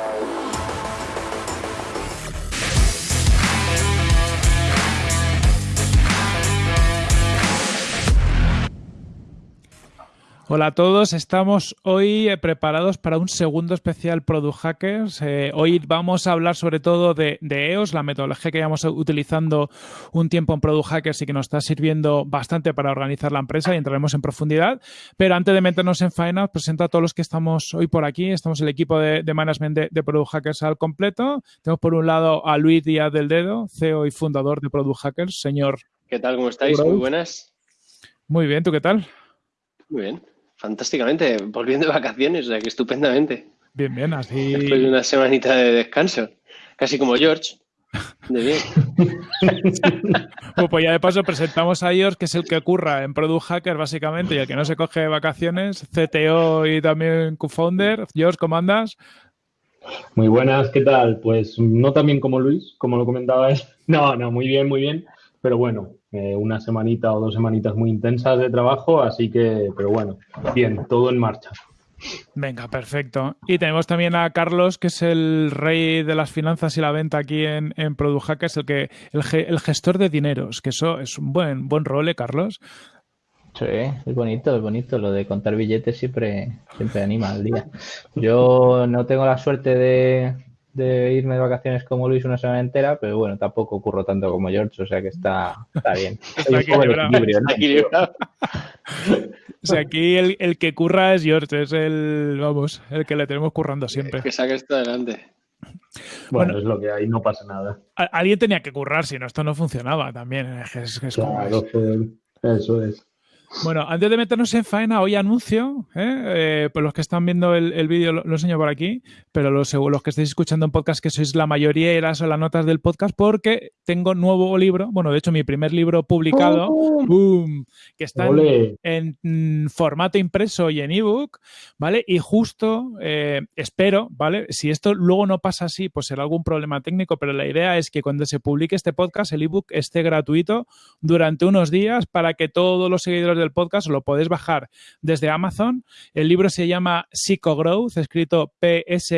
Yeah. Hola a todos, estamos hoy eh, preparados para un segundo especial Product Hackers. Eh, hoy vamos a hablar sobre todo de, EOS, la metodología que llevamos utilizando un tiempo en Product Hackers y que nos está sirviendo bastante para organizar la empresa y entraremos en profundidad. Pero antes de meternos en faena, presento a todos los que estamos hoy por aquí. Estamos el equipo de, management de, Product Hackers al completo. Tenemos por un lado a Luis Díaz del Dedo, CEO y fundador de Product Hackers. Señor. ¿Qué tal? ¿Cómo estáis? Muy buenas. Muy bien, ¿tú qué tal? Muy bien. Fantásticamente, volviendo de vacaciones, o sea que estupendamente. Bien, bien, así. Después de una semanita de descanso, casi como George. De bien. pues ya de paso presentamos a George, que es el que curra en Product Hacker básicamente y el que no se coge vacaciones, CTO y también co-founder. George, ¿cómo andas? Muy buenas, ¿qué tal? Pues no tan bien como Luis, como lo comentaba él. No, no, muy bien, muy bien. Pero bueno, eh, una semanita o dos semanitas muy intensas de trabajo, así que, pero bueno, bien, todo en marcha. Venga, perfecto. Y tenemos también a Carlos, que es el rey de las finanzas y la venta aquí en, en Product Hackers, el, que, el, gestor de dineros, que eso es un buen, buen rol, ¿eh, Carlos? Sí, es bonito, es bonito. Lo de contar billetes siempre, siempre anima al día. Yo no tengo la suerte de, de irme de vacaciones como Luis una semana entera, pero bueno, tampoco ocurro tanto como George, o sea que está, está bien. Está equilibrado. o sea, aquí el, el, que curra es George, es el, vamos, el que le tenemos currando siempre. Que saque esto adelante. Bueno, es lo que hay, no pasa nada. Alguien tenía que currar, si no, esto no funcionaba también. Es, es claro, eso es. Bueno, antes de meternos en faena, hoy anuncio, ¿eh? eh pues los que están viendo el, vídeo lo, enseño por aquí, pero los, los que estáis escuchando en podcast, que sois la mayoría, eran las notas del podcast, porque tengo nuevo libro, bueno, de hecho mi primer libro publicado, boom, que está en, formato impreso y en ebook, ¿vale? Y justo eh, espero, ¿vale? Si esto luego no pasa así, pues será algún problema técnico, pero la idea es que cuando se publique este podcast, el ebook esté gratuito durante unos días para que todos los seguidores del podcast lo podéis bajar desde Amazon. El libro se llama Psycho Growth, escrito P-S-Y-C-H-O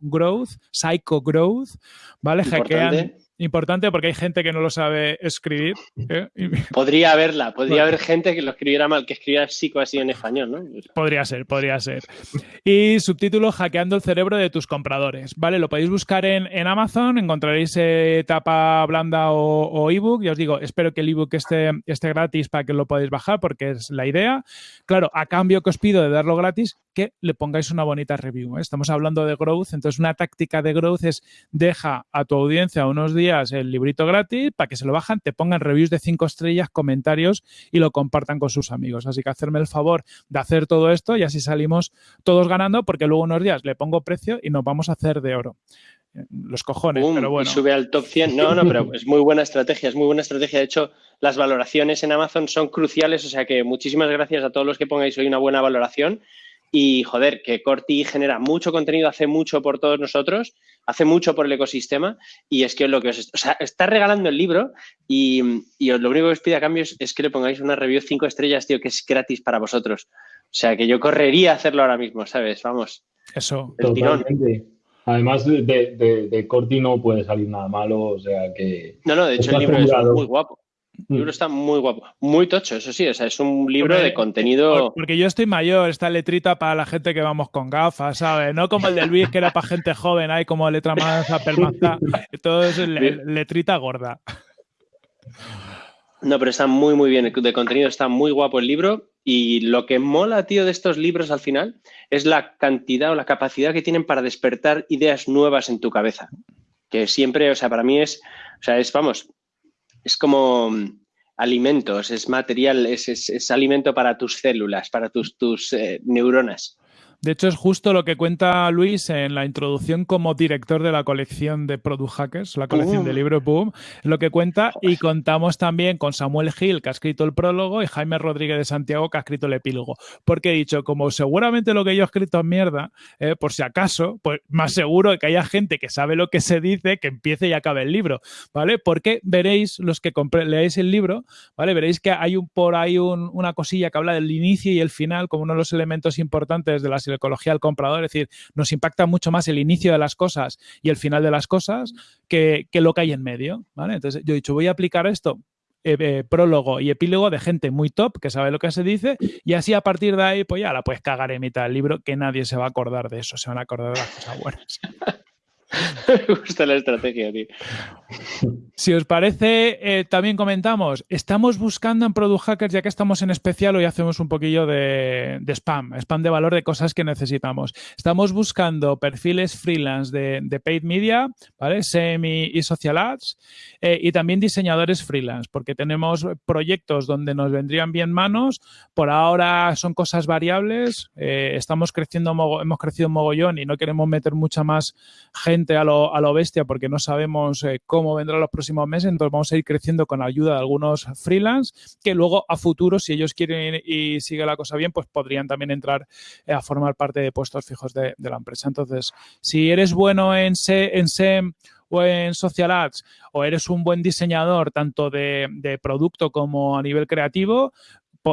Growth, Psycho Growth, ¿vale? Hackean Importante porque hay gente que no lo sabe escribir. ¿eh? Podría haberla, podría haber gente que lo escribiera mal, que escribiera psico así en español, ¿no? Podría ser, podría ser. Y subtítulo Hackeando el cerebro de tus compradores. ¿Vale? Lo podéis buscar en, Amazon, encontraréis eh, tapa blanda o, ebook. Ya os digo, espero que el ebook esté, esté gratis para que lo podáis bajar, porque es la idea. Claro, a cambio que os pido de darlo gratis, que le pongáis una bonita review. ¿eh? Estamos hablando de growth, entonces una táctica de growth es deja a tu audiencia unos días el librito gratis para que se lo bajan, te pongan reviews de cinco estrellas, comentarios y lo compartan con sus amigos. Así que hacerme el favor de hacer todo esto y así salimos todos ganando porque luego unos días le pongo precio y nos vamos a hacer de oro los cojones, pero bueno. Y sube al top 100. No, no, pero es muy buena estrategia, es muy buena estrategia. De hecho, las valoraciones en Amazon son cruciales, o sea que muchísimas gracias a todos los que pongáis hoy una buena valoración. Y joder, que Corti genera mucho contenido, hace mucho por todos nosotros, hace mucho por el ecosistema y es que lo que os o sea, está regalando el libro y, lo único que os pide a cambio es, que le pongáis una review cinco estrellas, tío, que es gratis para vosotros. O sea, que yo correría a hacerlo ahora mismo, ¿sabes? Vamos. Eso. El Además, de, de, Corti no puede salir nada malo, o sea que... No, no, de hecho el libro es muy guapo. El libro mm. está muy guapo, muy tocho, eso sí, o sea, es un libro de contenido. Porque yo estoy mayor, esta letrita para la gente que vamos con gafas, ¿sabes? No como el de Luis, que era para gente joven, hay como letra más apelmazada. Todo es letrita gorda. No, pero está muy, muy bien. De contenido está muy guapo el libro. Y lo que mola, tío, de estos libros al final es la cantidad o la capacidad que tienen para despertar ideas nuevas en tu cabeza. Que siempre, o sea, para mí es, o sea, es, vamos, es como mm, alimentos, es material, es, es, alimento para tus células, para tus, tus eh, neuronas. De hecho, es justo lo que cuenta Luis en la introducción como director de la colección de Product Hackers, la colección de libro Boom, lo que cuenta. Y contamos también con Samuel Gil, que ha escrito el prólogo, y Jaime Rodríguez de Santiago, que ha escrito el epílogo. Porque he dicho, como seguramente lo que yo he escrito es mierda, eh, por si acaso, pues más seguro que haya gente que sabe lo que se dice, que empiece y acabe el libro, ¿vale? Porque veréis, los que leáis el libro, ¿vale? Veréis que hay un, por ahí una cosilla que habla del inicio y el final como uno de los elementos importantes de las ecología del comprador. Es decir, nos impacta mucho más el inicio de las cosas y el final de las cosas que, que lo que hay en medio. ¿vale? Entonces, yo he dicho, voy a aplicar esto eh, eh, prólogo y epílogo de gente muy top que sabe lo que se dice y así a partir de ahí pues ya la puedes cagar en mitad del libro que nadie se va a acordar de eso, se van a acordar de las cosas buenas. Me gusta la estrategia, tío. Si os parece, eh, también comentamos, estamos buscando en Product Hackers, ya que estamos en especial, hoy hacemos un poquillo de, spam, spam de valor de cosas que necesitamos. Estamos buscando perfiles freelance de, paid media, ¿vale? Semi y social ads, eh, y también diseñadores freelance, porque tenemos proyectos donde nos vendrían bien manos, por ahora son cosas variables, eh, estamos creciendo, hemos crecido mogollón y no queremos meter mucha más gente a lo, bestia porque no sabemos cómo vendrán los próximos meses, entonces vamos a ir creciendo con ayuda de algunos freelance que luego a futuro, si ellos quieren y sigue la cosa bien, pues podrían también entrar eh, a formar parte de puestos fijos de, la empresa. Entonces, si eres bueno en, en SEM o en Social Ads o eres un buen diseñador tanto de producto como a nivel creativo,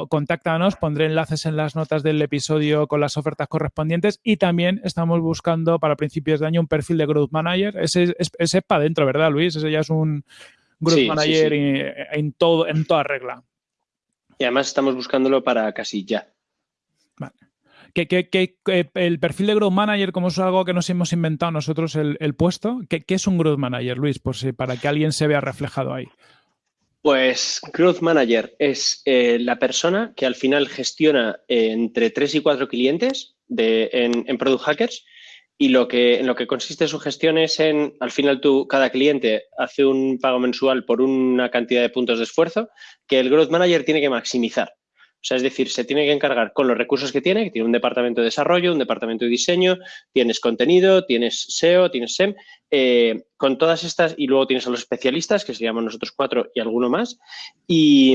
contáctanos, pondré enlaces en las notas del episodio con las ofertas correspondientes y también estamos buscando para principios de año un perfil de Growth Manager. Ese, es para adentro, ¿verdad, Luis? Ese ya es un Growth Manager En, todo, en toda regla. Y además estamos buscándolo para casi ya. Vale. Que, el perfil de Growth Manager, como es algo que nos hemos inventado nosotros el, puesto, ¿qué, es un Growth Manager, Luis? Por si, para que alguien se vea reflejado ahí. Pues Growth Manager es eh, la persona que al final gestiona eh, entre tres y cuatro clientes de, en, Product Hackers y lo que, en lo que consiste su gestión es en, al final tú, cada cliente hace un pago mensual por una cantidad de puntos de esfuerzo que el Growth Manager tiene que maximizar. O sea, es decir, se tiene que encargar con los recursos que tiene, que tiene un departamento de desarrollo, un departamento de diseño, tienes contenido, tienes SEO, tienes SEM, eh, con todas estas, y luego tienes a los especialistas, que se llaman nosotros cuatro y alguno más, y,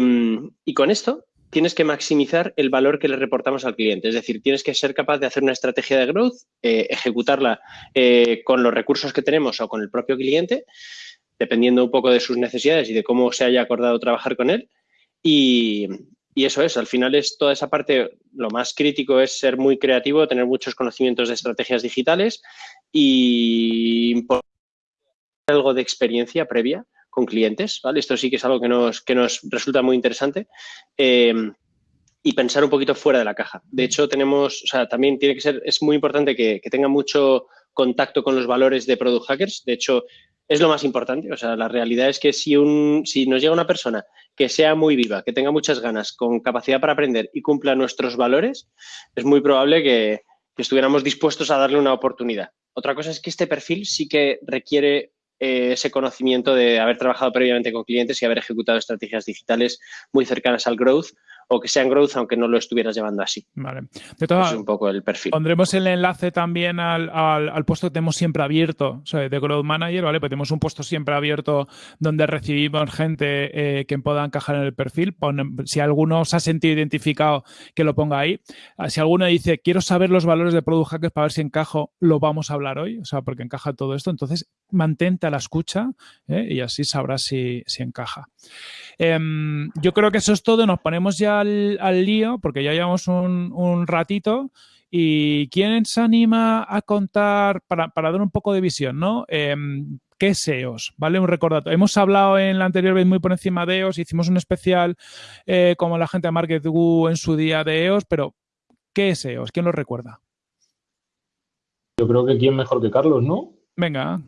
con esto tienes que maximizar el valor que le reportamos al cliente. Es decir, tienes que ser capaz de hacer una estrategia de growth, eh, ejecutarla eh, con los recursos que tenemos o con el propio cliente, dependiendo un poco de sus necesidades y de cómo se haya acordado trabajar con él. Y, y eso es, al final es toda esa parte, lo más crítico es ser muy creativo, tener muchos conocimientos de estrategias digitales y algo de experiencia previa con clientes, ¿vale? Esto sí que es algo que nos, que nos resulta muy interesante. Eh, y pensar un poquito fuera de la caja. De hecho, tenemos, o sea, también tiene que ser, es muy importante que, que tenga mucho contacto con los valores de Product Hackers. De hecho, es lo más importante. O sea, la realidad es que si, un, si nos llega una persona que sea muy viva, que tenga muchas ganas, con capacidad para aprender y cumpla nuestros valores, es muy probable que, estuviéramos dispuestos a darle una oportunidad. Otra cosa es que este perfil sí que requiere eh, ese conocimiento de haber trabajado previamente con clientes y haber ejecutado estrategias digitales muy cercanas al growth o que sean growth aunque no lo estuvieras llevando así. Vale. De es un poco el perfil. Pondremos el enlace también al, al, puesto que tenemos siempre abierto, o sea, de Growth Manager, ¿vale? Pues tenemos un puesto siempre abierto donde recibimos gente eh, que pueda encajar en el perfil. si alguno se ha sentido identificado, que lo ponga ahí. Ah, si alguno dice, quiero saber los valores de Product Hackers para ver si encajo, lo vamos a hablar hoy, o sea, porque encaja todo esto. Entonces, mantente a la escucha ¿eh? y así sabrás si, si encaja. Em, yo creo que eso es todo. Nos ponemos ya al, lío porque ya llevamos un, ratito. ¿Y quién se anima a contar, para, dar un poco de visión, ¿no? Em, ¿Qué es SEOs? ¿Vale? Un recordatorio. Hemos hablado en la anterior vez muy por encima de EOS, hicimos un especial eh, como la gente de MarketGoo en su día de EOS, pero ¿qué es SEOs? ¿Quién lo recuerda? Yo creo que quién mejor que Carlos, ¿no? Venga.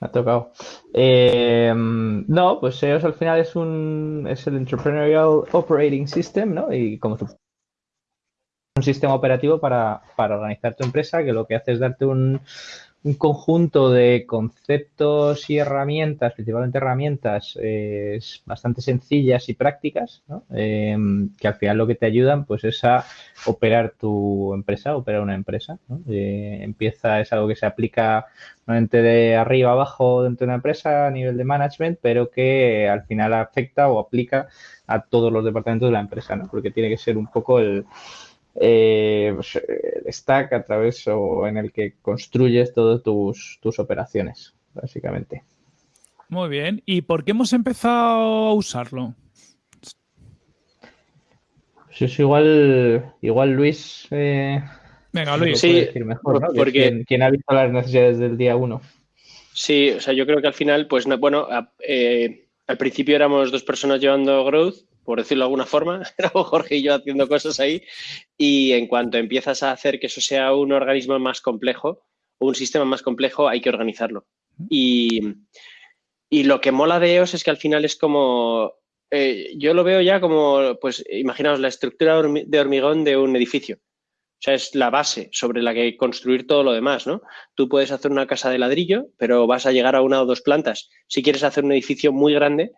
Me ha tocado. Eh, no, pues SEOs al final es un es el Entrepreneurial Operating System, ¿no? Y como un sistema operativo para, para organizar tu empresa que lo que hace es darte un, un conjunto de conceptos y herramientas, principalmente herramientas eh, bastante sencillas y prácticas, em, que al final lo que te ayudan pues es a operar tu empresa, operar una empresa. Eh, empieza, es algo que se aplica normalmente de arriba abajo dentro de una empresa a nivel de management, pero que al final afecta o aplica a todos los departamentos de la empresa, ¿no? porque tiene que ser un poco el eh, pues, stack a través o en el que construyes todas tus, tus operaciones, básicamente. Muy bien. ¿Y por qué hemos empezado a usarlo? Pues es igual, igual Luis. Eh, Venga, Luis. Sí, decir mejor, ¿no? Que porque- ¿Quién, quién ha visto las necesidades del día uno? Sí, o sea, yo creo que al final, pues no- bueno, a- eh, al principio éramos dos personas llevando growth, por decirlo de alguna forma, éramos Jorge y yo haciendo cosas ahí, y en cuanto empiezas a hacer que eso sea un organismo más complejo un sistema más complejo, hay que organizarlo. Y, y lo que mola de EOS es que al final es como, eh, yo lo veo ya como, pues imaginaos la estructura de hormigón de un edificio. O sea, es la base sobre la que construir todo lo demás, ¿no? Tú puedes hacer una casa de ladrillo, pero vas a llegar a una o dos plantas. Si quieres hacer un edificio muy grande,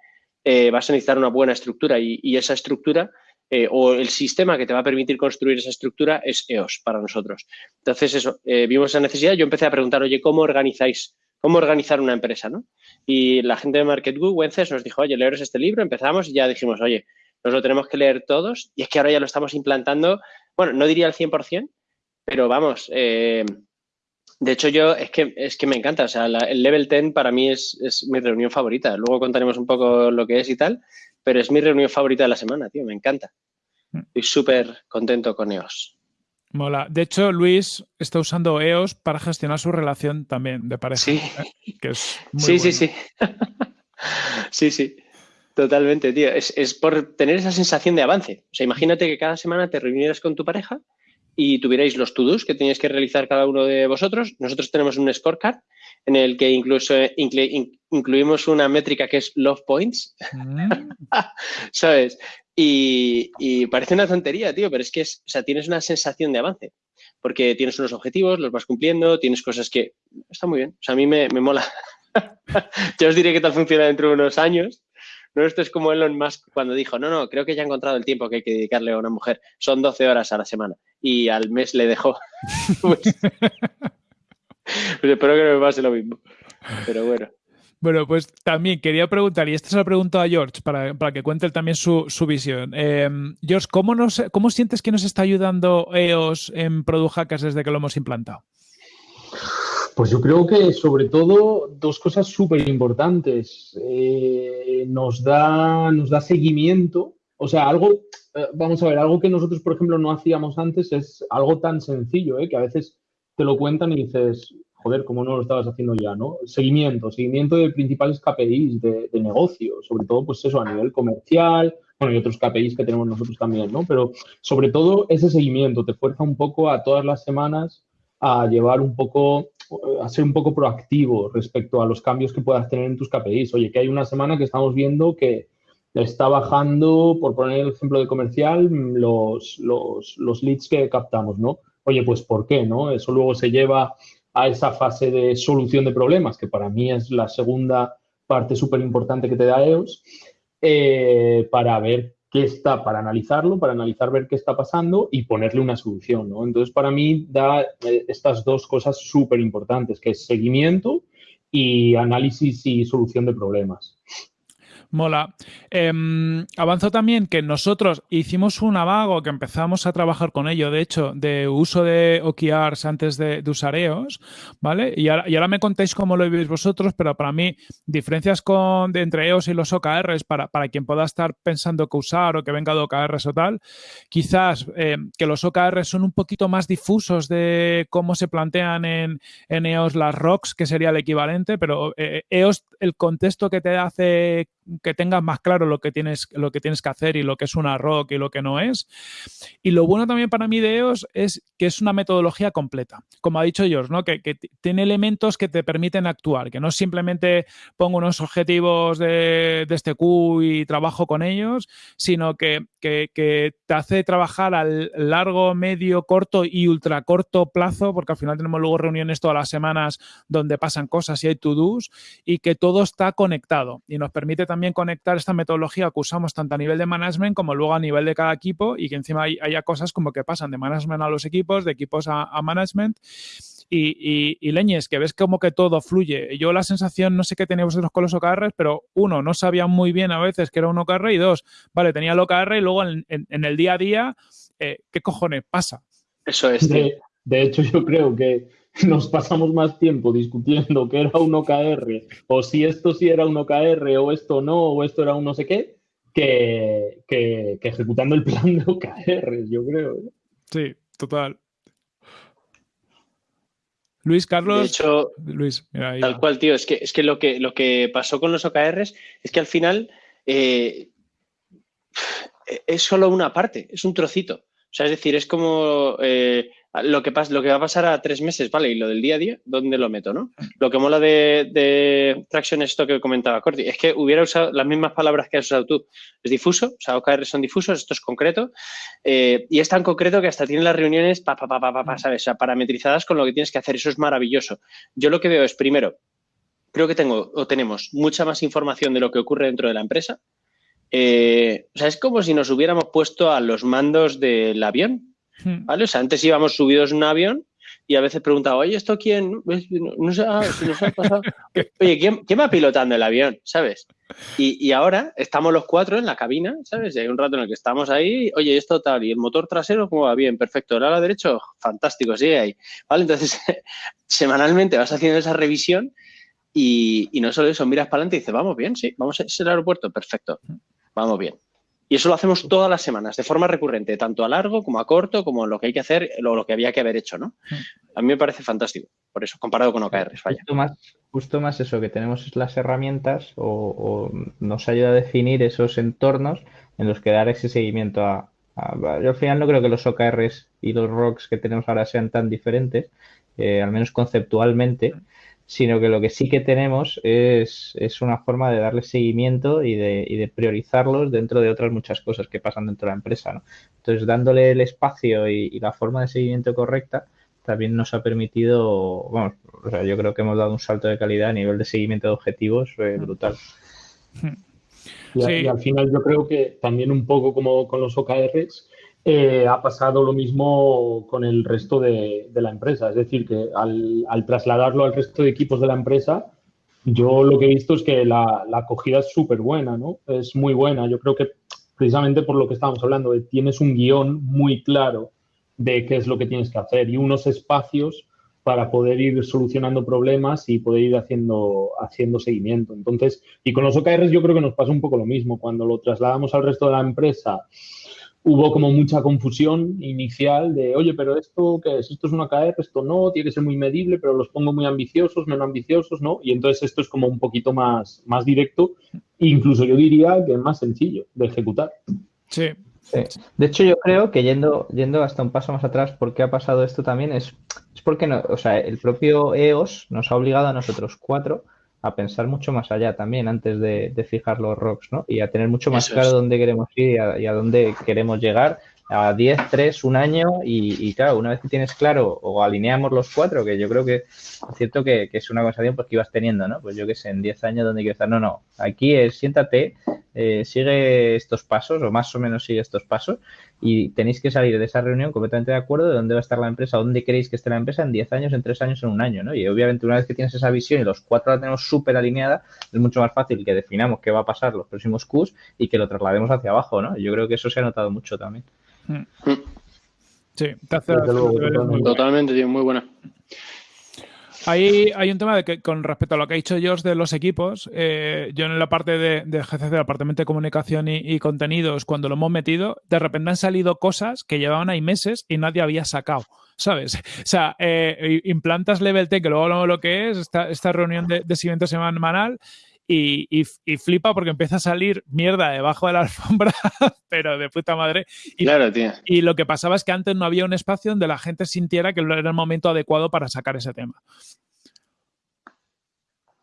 eh, vas a necesitar una buena estructura y, y esa estructura eh, o el sistema que te va a permitir construir esa estructura es EOS para nosotros. Entonces, eso, eh, vimos esa necesidad. Yo empecé a preguntar, oye, ¿cómo organizáis? ¿Cómo organizar una empresa? ¿no? Y la gente de MarketGoo, Wences, nos dijo, oye, leeros este libro. Empezamos y ya dijimos, oye, nos lo tenemos que leer todos. Y es que ahora ya lo estamos implantando, bueno, no diría al 100%, pero vamos, eh, de hecho, yo es que, es que me encanta. O sea, la- el Level 10 para mí es, es mi reunión favorita. Luego contaremos un poco lo que es y tal, pero es mi reunión favorita de la semana, tío. Me encanta. Estoy súper contento con EOS. Mola. De hecho, Luis está usando EOS para gestionar su relación también de pareja. Sí, ¿eh? Que es muy sí, sí, sí. sí, sí. Totalmente, tío. Es, es por tener esa sensación de avance. O sea, imagínate que cada semana te reunieras con tu pareja y tuvierais los to-dos que teníais que realizar cada uno de vosotros. Nosotros tenemos un scorecard en el que incluso inclu- in- incluimos una métrica que es love points, Mm, ¿sabes? Y, y parece una tontería, tío, pero es que es, o sea, tienes una sensación de avance. Porque tienes unos objetivos, los vas cumpliendo, tienes cosas que... Está muy bien. O sea, a mí me, me mola. ya os diré qué tal funciona dentro de unos años. No, esto es como Elon Musk cuando dijo, no, no, creo que ya ha encontrado el tiempo que hay que dedicarle a una mujer. Son 12 horas a la semana. Y al mes le dejó. pues, pues espero que no me pase lo mismo. Pero bueno. Bueno, pues también quería preguntar, y esta se la pregunto a George para, para que cuente también su, su visión. Eh, George, ¿cómo, nos, ¿cómo sientes que nos está ayudando EOS en Product Hackers desde que lo hemos implantado? Pues yo creo que sobre todo dos cosas súper importantes. Eh, nos, da, nos da seguimiento, o sea, algo, eh, vamos a ver, algo que nosotros, por ejemplo, no hacíamos antes es algo tan sencillo, ¿eh? que a veces te lo cuentan y dices, joder, ¿cómo no lo estabas haciendo ya? ¿no? Seguimiento, seguimiento de principales KPIs de, de negocio, sobre todo, pues eso, a nivel comercial, bueno, y otros KPIs que tenemos nosotros también, ¿no? Pero sobre todo ese seguimiento te fuerza un poco a todas las semanas a llevar un poco, a ser un poco proactivo respecto a los cambios que puedas tener en tus KPIs. Oye, que hay una semana que estamos viendo que está bajando, por poner el ejemplo de comercial, los, leads que captamos, ¿no? Oye, pues ¿por qué, no? Eso luego se lleva a esa fase de solución de problemas, que para mí es la segunda parte súper importante que te da EOS, eh, para ver qué está, para analizarlo, para analizar, ver qué está pasando y ponerle una solución, ¿no? Entonces, para mí da eh, estas dos cosas súper importantes, que es seguimiento y análisis y solución de problemas. Mola. Eh, avanzo también que nosotros hicimos un avago que empezamos a trabajar con ello, de hecho, de uso de OKRs antes de, de usar EOS, ¿vale? Y ahora, y ahora, me contáis cómo lo veis vosotros, pero para mí, diferencias con, de, entre EOS y los OKRs, para, para quien pueda estar pensando que usar o que venga de OKRs o tal, quizás eh, que los OKRs son un poquito más difusos de cómo se plantean en, EOS las ROCs, que sería el equivalente, pero eh, EOS, el contexto que te hace que tengas más claro lo que tienes lo que tienes que hacer y lo que es una rock y lo que no es. Y lo bueno también para mí de EOS es que es una metodología completa, como ha dicho George, ¿no? que, tiene elementos que te permiten actuar, que no simplemente pongo unos objetivos de, de este Q y trabajo con ellos, sino que, que, que, te hace trabajar al largo, medio, corto y ultra corto plazo, porque al final tenemos luego reuniones todas las semanas donde pasan cosas y hay to-dos y que todo está conectado y nos permite también conectar esta metodología que usamos tanto a nivel de management como luego a nivel de cada equipo y que encima hay, haya cosas como que pasan de management a los equipos, de equipos a, a management. Y, y, y, leñes, que ves como que todo fluye. Yo la sensación, no sé qué tenéis vosotros con los OKRs, pero uno, no sabía muy bien a veces que era un OKR y dos, vale, tenía el OKR y luego en, en, en el día a día, eh, ¿qué cojones pasa? Eso es. De, de, hecho, yo creo que nos pasamos más tiempo discutiendo que era un OKR o si esto sí era un OKR o esto no o esto era un no sé qué que, que, que ejecutando el plan de OKR, yo creo. ¿eh? Sí, total. Luis Carlos. De hecho, Luis, tal cual, tío. Es que, es que lo que lo que pasó con los OKRs es que al final eh, es solo una parte, es un trocito. O sea, es decir, es como eh, lo que, pasa, lo que va a pasar a tres meses, ¿vale? Y lo del día a día, ¿dónde lo meto, no? Lo que mola de, de Traction es esto que comentaba Corti, es que hubiera usado las mismas palabras que has usado tú. Es difuso, o sea, OKR son difusos, esto es concreto, eh, y es tan concreto que hasta tiene las reuniones, pa, pa, pa, pa, pa, ¿sabes? O sea, parametrizadas con lo que tienes que hacer, eso es maravilloso. Yo lo que veo es, primero, creo que tengo o tenemos mucha más información de lo que ocurre dentro de la empresa. Eh, o sea, es como si nos hubiéramos puesto a los mandos del avión. ¿Vale? O sea, antes íbamos subidos en un avión y a veces preguntaba, oye, ¿esto quién? No, sé, ah, nos ha pasado. Oye, ¿quién, ¿quién, va pilotando el avión? ¿Sabes? Y, y, ahora estamos los cuatro en la cabina, ¿sabes? Y hay un rato en el que estamos ahí, oye, esto tal, y el motor trasero, ¿cómo va? Bien, perfecto. El ala derecho, fantástico, sigue ahí. ¿Vale? Entonces, semanalmente vas haciendo esa revisión y, y, no solo eso, miras para adelante y dices, vamos bien, sí, vamos a ese aeropuerto, perfecto, vamos bien. Y eso lo hacemos todas las semanas, de forma recurrente, tanto a largo como a corto, como lo que hay que hacer o lo que había que haber hecho, ¿no? Mm. A mí me parece fantástico, por eso, comparado con OKRs, vaya. Justo más, justo más eso, que tenemos las herramientas o, nos ayuda a definir esos entornos en los que dar ese seguimiento a, yo al final no creo que los OKRs y los ROCs que tenemos ahora sean tan diferentes, eh, al menos conceptualmente, sino que lo que sí que tenemos es, una forma de darle seguimiento y de, y de, priorizarlos dentro de otras muchas cosas que pasan dentro de la empresa. ¿no? Entonces, dándole el espacio y, la forma de seguimiento correcta, también nos ha permitido, bueno, o sea, yo creo que hemos dado un salto de calidad a nivel de seguimiento de objetivos eh, brutal. Y, y, al final yo creo que también un poco como con los OKRs, eh, ha pasado lo mismo con el resto de, la empresa. Es decir, que al, trasladarlo al resto de equipos de la empresa, yo lo que he visto es que la, acogida es súper buena, ¿no? Es muy buena. Yo creo que precisamente por lo que estábamos hablando, tienes un guion muy claro de qué es lo que tienes que hacer y unos espacios para poder ir solucionando problemas y poder ir haciendo, haciendo seguimiento. Entonces, y con los OKRs yo creo que nos pasa un poco lo mismo. Cuando lo trasladamos al resto de la empresa, hubo como mucha confusión inicial de, oye, pero esto qué es, esto es una KR, esto no, tiene que ser muy medible, pero los pongo muy ambiciosos, menos ambiciosos, ¿no? Y entonces esto es como un poquito más, más directo, incluso yo diría que es más sencillo de ejecutar. Sí. De hecho, yo creo que yendo, yendo hasta un paso más atrás, ¿por qué ha pasado esto también? Es, es porque no, o sea, el propio EOS nos ha obligado a nosotros cuatro a pensar mucho más allá también antes de, fijar los rocks, ¿no? Y a tener mucho más claro dónde queremos ir y a, dónde queremos llegar a 10, 3, un año y, claro, una vez que tienes claro o alineamos los cuatro, que yo creo que es cierto que, es una conversación pues, que ibas teniendo, ¿no? Pues yo que sé, en 10 años dónde quiero estar. No, no, aquí es siéntate, eh, sigue estos pasos o más o menos sigue estos pasos y tenéis que salir de esa reunión completamente de acuerdo de dónde va a estar la empresa, dónde queréis que esté la empresa en 10 años, en 3 años, en un año, ¿no? Y obviamente una vez que tienes esa visión y los cuatro la tenemos súper alineada, es mucho más fácil que definamos qué va a pasar los próximos Qs y que lo traslademos hacia abajo, ¿no? Yo creo que eso se ha notado mucho también. Mm. Sí, totalmente, tío, muy buena. Hay, hay un tema de que con respecto a lo que ha dicho Josh de los equipos, eh, yo en la parte de, de GCC, Departamento de Comunicación y, Contenidos, cuando lo hemos metido, de repente han salido cosas que llevaban ahí meses y nadie había sacado. ¿Sabes? O sea, eh, implantas Level T, que luego hablamos lo que es, esta, esta reunión de, de seguimiento semanal, y, flipa porque empieza a salir mierda debajo de la alfombra, pero de puta madre. Y, claro, tío. Y lo que pasaba es que antes no había un espacio donde la gente sintiera que era el momento adecuado para sacar ese tema.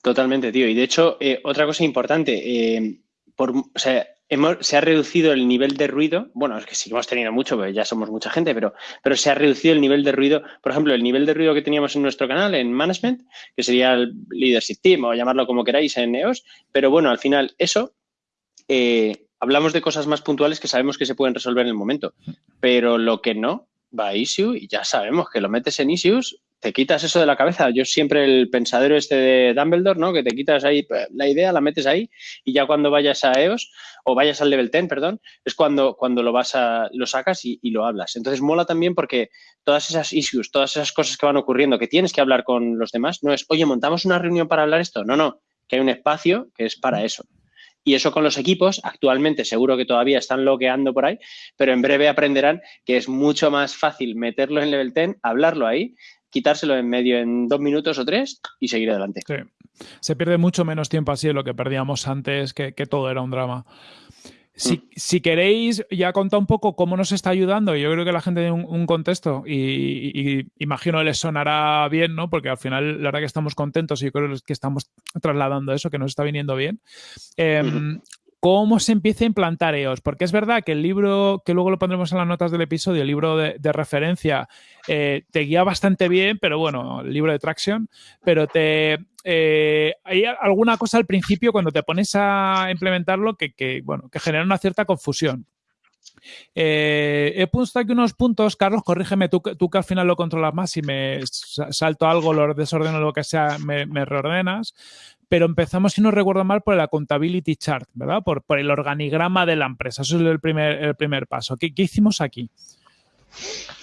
Totalmente, tío. Y de hecho, eh, otra cosa importante, eh, por, o sea, se ha reducido el nivel de ruido. Bueno, es que sí hemos tenido mucho, porque ya somos mucha gente, pero, pero se ha reducido el nivel de ruido. Por ejemplo, el nivel de ruido que teníamos en nuestro canal, en Management, que sería el Leadership Team o llamarlo como queráis en EOS. Pero bueno, al final, eso, eh, hablamos de cosas más puntuales que sabemos que se pueden resolver en el momento. Pero lo que no, va a issue y ya sabemos que lo metes en issues te quitas eso de la cabeza. Yo siempre el pensadero este de Dumbledore, ¿no? Que te quitas ahí pues, la idea, la metes ahí y ya cuando vayas a EOS o vayas al level 10, perdón, es cuando, cuando lo vas a, lo sacas y, lo hablas. Entonces mola también porque todas esas issues, todas esas cosas que van ocurriendo, que tienes que hablar con los demás, no es, oye, montamos una reunión para hablar esto. No, no, que hay un espacio que es para eso. Y eso con los equipos, actualmente seguro que todavía están loqueando por ahí, pero en breve aprenderán que es mucho más fácil meterlo en level 10, hablarlo ahí quitárselo en medio en dos minutos o tres y seguir adelante. Sí. Se pierde mucho menos tiempo así de lo que perdíamos antes, que, todo era un drama. Si, mm. queréis, ya contar un poco cómo nos está ayudando. Yo creo que la gente tiene un, contexto y, imagino les sonará bien, ¿no? Porque al final, la verdad que estamos contentos y yo creo que estamos trasladando eso, que nos está viniendo bien. Em, cómo se empieza a implantar EOS. Porque es verdad que el libro, que luego lo pondremos en las notas del episodio, el libro de, referencia, eh, te guía bastante bien, pero bueno, el libro de Traction, pero te... Eh, hay alguna cosa al principio cuando te pones a implementarlo que, bueno, que genera una cierta confusión. Eh, he puesto aquí unos puntos, Carlos, corrígeme, tú, tú, que al final lo controlas más y me salto algo, lo desordeno, lo que sea, me, reordenas pero empezamos, si no recuerdo mal, por el accountability chart, ¿verdad? Por, el organigrama de la empresa. Eso es el primer, el primer paso. ¿Qué, hicimos aquí?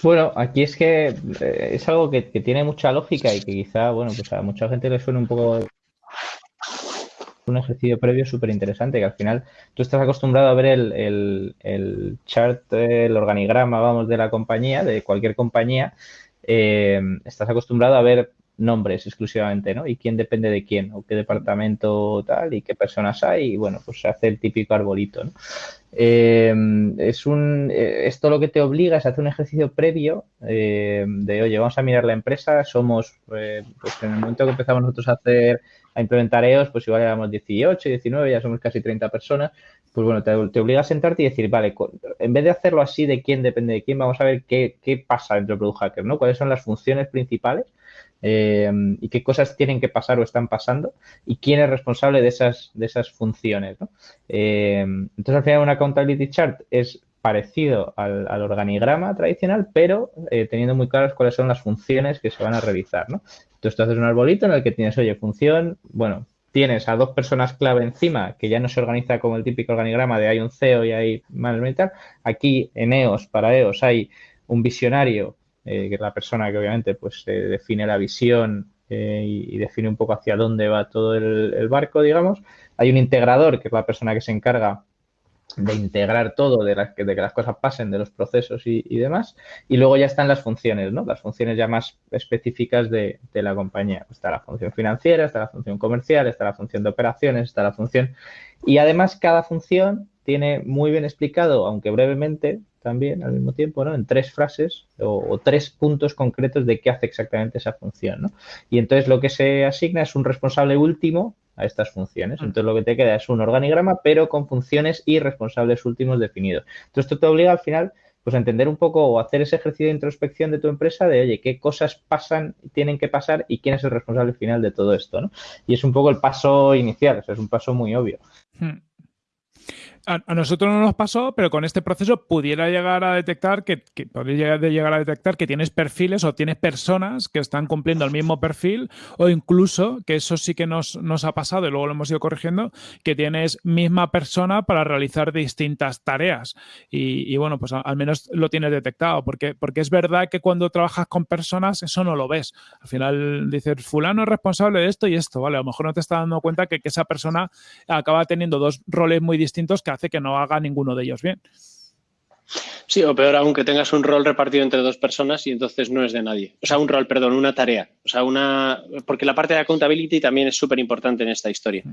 Bueno, aquí es que eh, es algo que, tiene mucha lógica y que quizá, bueno, pues a mucha gente le suena un poco un ejercicio previo súper interesante, que al final tú estás acostumbrado a ver el, el, chart, el organigrama, vamos, de la compañía, de cualquier compañía, eh, estás acostumbrado a ver nombres exclusivamente, ¿no? Y quién depende de quién, o qué departamento tal, y qué personas hay, y bueno, pues se hace el típico arbolito, ¿no? Eh, es un, eh, esto lo que te obliga es a hacer un ejercicio previo eh, de, oye, vamos a mirar la empresa, somos, pues en el momento que empezamos nosotros a hacer, a implementar EOS, pues igual éramos 18, 19, ya somos casi 30 personas, pues bueno, te, obliga a sentarte y decir, vale, en vez de hacerlo así de quién depende de quién, vamos a ver qué, qué pasa dentro de Product Hacker, ¿no? ¿Cuáles son las funciones principales? Eh, y qué cosas tienen que pasar o están pasando y quién es responsable de esas, de esas funciones. Eh, entonces, al final, una accountability chart es parecido al, organigrama tradicional, pero eh, teniendo muy claras cuáles son las funciones que se van a realizar. ¿no? Entonces, tú haces un arbolito en el que tienes, oye, función, bueno, tienes a dos personas clave encima, que ya no se organiza como el típico organigrama de hay un CEO y hay tal. Aquí en EOS, para EOS, hay un visionario eh, que es la persona que obviamente pues define la visión eh, y, define un poco hacia dónde va todo el, barco, digamos. Hay un integrador, que es la persona que se encarga de integrar todo, de, que las cosas pasen, de los procesos y, demás. Y luego ya están las funciones, ¿no? Las funciones ya más específicas de, de, la compañía. Está la función financiera, está la función comercial, está la función de operaciones, está la función... Y además cada función tiene muy bien explicado, aunque brevemente, también al mismo tiempo, ¿no? En tres frases o, tres puntos concretos de qué hace exactamente esa función, ¿no? Y entonces lo que se asigna es un responsable último a estas funciones. Mm. Entonces lo que te queda es un organigrama, pero con funciones y responsables últimos definidos. Entonces esto te obliga al final pues a entender un poco o hacer ese ejercicio de introspección de tu empresa de, oye, qué cosas pasan, tienen que pasar y quién es el responsable final de todo esto, ¿no? Y es un poco el paso inicial, es un paso muy obvio. Hmm a, nosotros no nos pasó, pero con este proceso pudiera llegar a detectar que, podría llegar a detectar que tienes perfiles o tienes personas que están cumpliendo el mismo perfil o incluso, que eso sí que nos, ha pasado y luego lo hemos ido corrigiendo, que tienes misma persona para realizar distintas tareas. Y, bueno, pues al menos lo tienes detectado, porque, porque es verdad que cuando trabajas con personas eso no lo ves. Al final dices, fulano es responsable de esto y esto, ¿vale? A lo mejor no te estás dando cuenta que, que esa persona acaba teniendo dos roles muy distintos que hace que no haga ninguno de ellos bien. Sí, o peor aún que tengas un rol repartido entre dos personas y entonces no es de nadie. O sea, un rol, perdón, una tarea. O sea, una. Porque la parte de accountability también es súper importante en esta historia,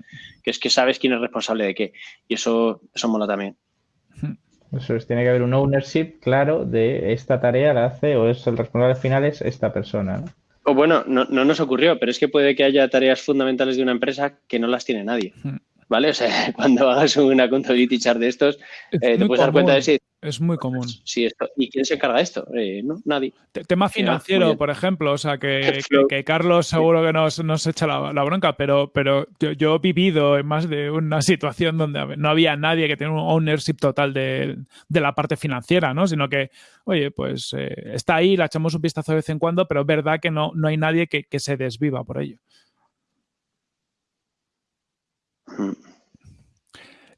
que es que sabes quién es responsable de qué. Y eso, eso mola también. Eso es, tiene que haber un ownership claro de esta tarea la hace o es el responsable final es esta persona. O bueno, no, no, nos ocurrió, pero es que puede que haya tareas fundamentales de una empresa que no las tiene nadie. ¿Vale? O sea, cuando hagas una accountability chart de estos, eh, te puedes dar cuenta de si... Es muy común. Sí, esto. ¿Y quién se encarga de esto? Eh, ¿no? Nadie. tema financiero, por ejemplo. O sea, que, Carlos seguro que nos, nos echa la, bronca, pero, pero yo, he vivido en más de una situación donde no había nadie que tenga un ownership total de, la parte financiera, ¿no? Sino que, oye, pues eh, está ahí, la echamos un vistazo de vez en cuando, pero es verdad que no, no hay nadie que, que se desviva por ello.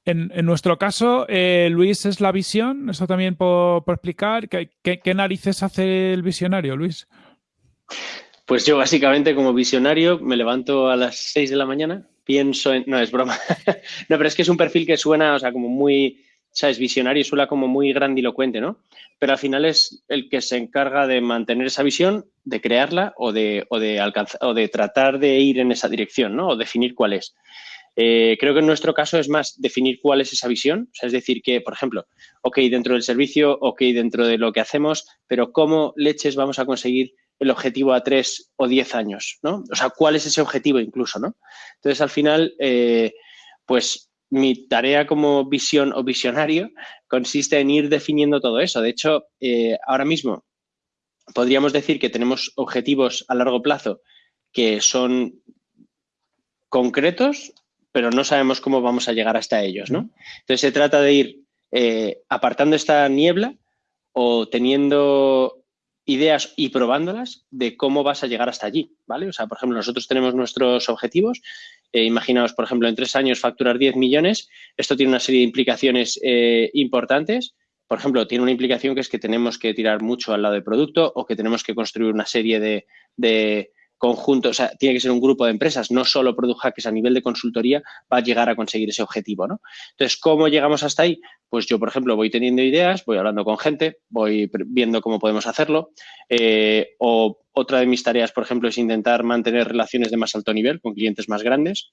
En, nuestro caso, eh, Luis es la visión, eso también por, explicar. ¿Qué, narices hace el visionario, Luis? Pues yo básicamente como visionario me levanto a las 6 de la mañana, pienso en... No, es broma. no, pero es que es un perfil que suena, o sea, como muy... ¿sabes? Visionario suena como muy grandilocuente, ¿no? Pero al final es el que se encarga de mantener esa visión, de crearla o de, o de, alcanzar, o de tratar de ir en esa dirección, ¿no? O definir cuál es. Eh, creo que en nuestro caso es más definir cuál es esa visión, o sea, es decir, que, por ejemplo, ok, dentro del servicio, ok, dentro de lo que hacemos, pero ¿cómo leches vamos a conseguir el objetivo a tres o diez años, ¿no? O sea, ¿cuál es ese objetivo incluso, ¿no? Entonces, al final, eh, pues mi tarea como visión o visionario consiste en ir definiendo todo eso. De hecho, eh, ahora mismo podríamos decir que tenemos objetivos a largo plazo que son concretos, pero no sabemos cómo vamos a llegar hasta ellos, ¿no? Entonces se trata de ir eh, apartando esta niebla o teniendo ideas y probándolas de cómo vas a llegar hasta allí, ¿vale? O sea, por ejemplo, nosotros tenemos nuestros objetivos. Eh, imaginaos, por ejemplo, en tres años facturar 10 millones. Esto tiene una serie de implicaciones eh, importantes. Por ejemplo, tiene una implicación que es que tenemos que tirar mucho al lado del producto o que tenemos que construir una serie de, conjunto, o sea, tiene que ser un grupo de empresas, no solo Product Hackers a nivel de consultoría va a llegar a conseguir ese objetivo, ¿no? Entonces, ¿cómo llegamos hasta ahí? Pues yo, por ejemplo, voy teniendo ideas, voy hablando con gente, voy viendo cómo podemos hacerlo, eh, o otra de mis tareas, por ejemplo, es intentar mantener relaciones de más alto nivel con clientes más grandes,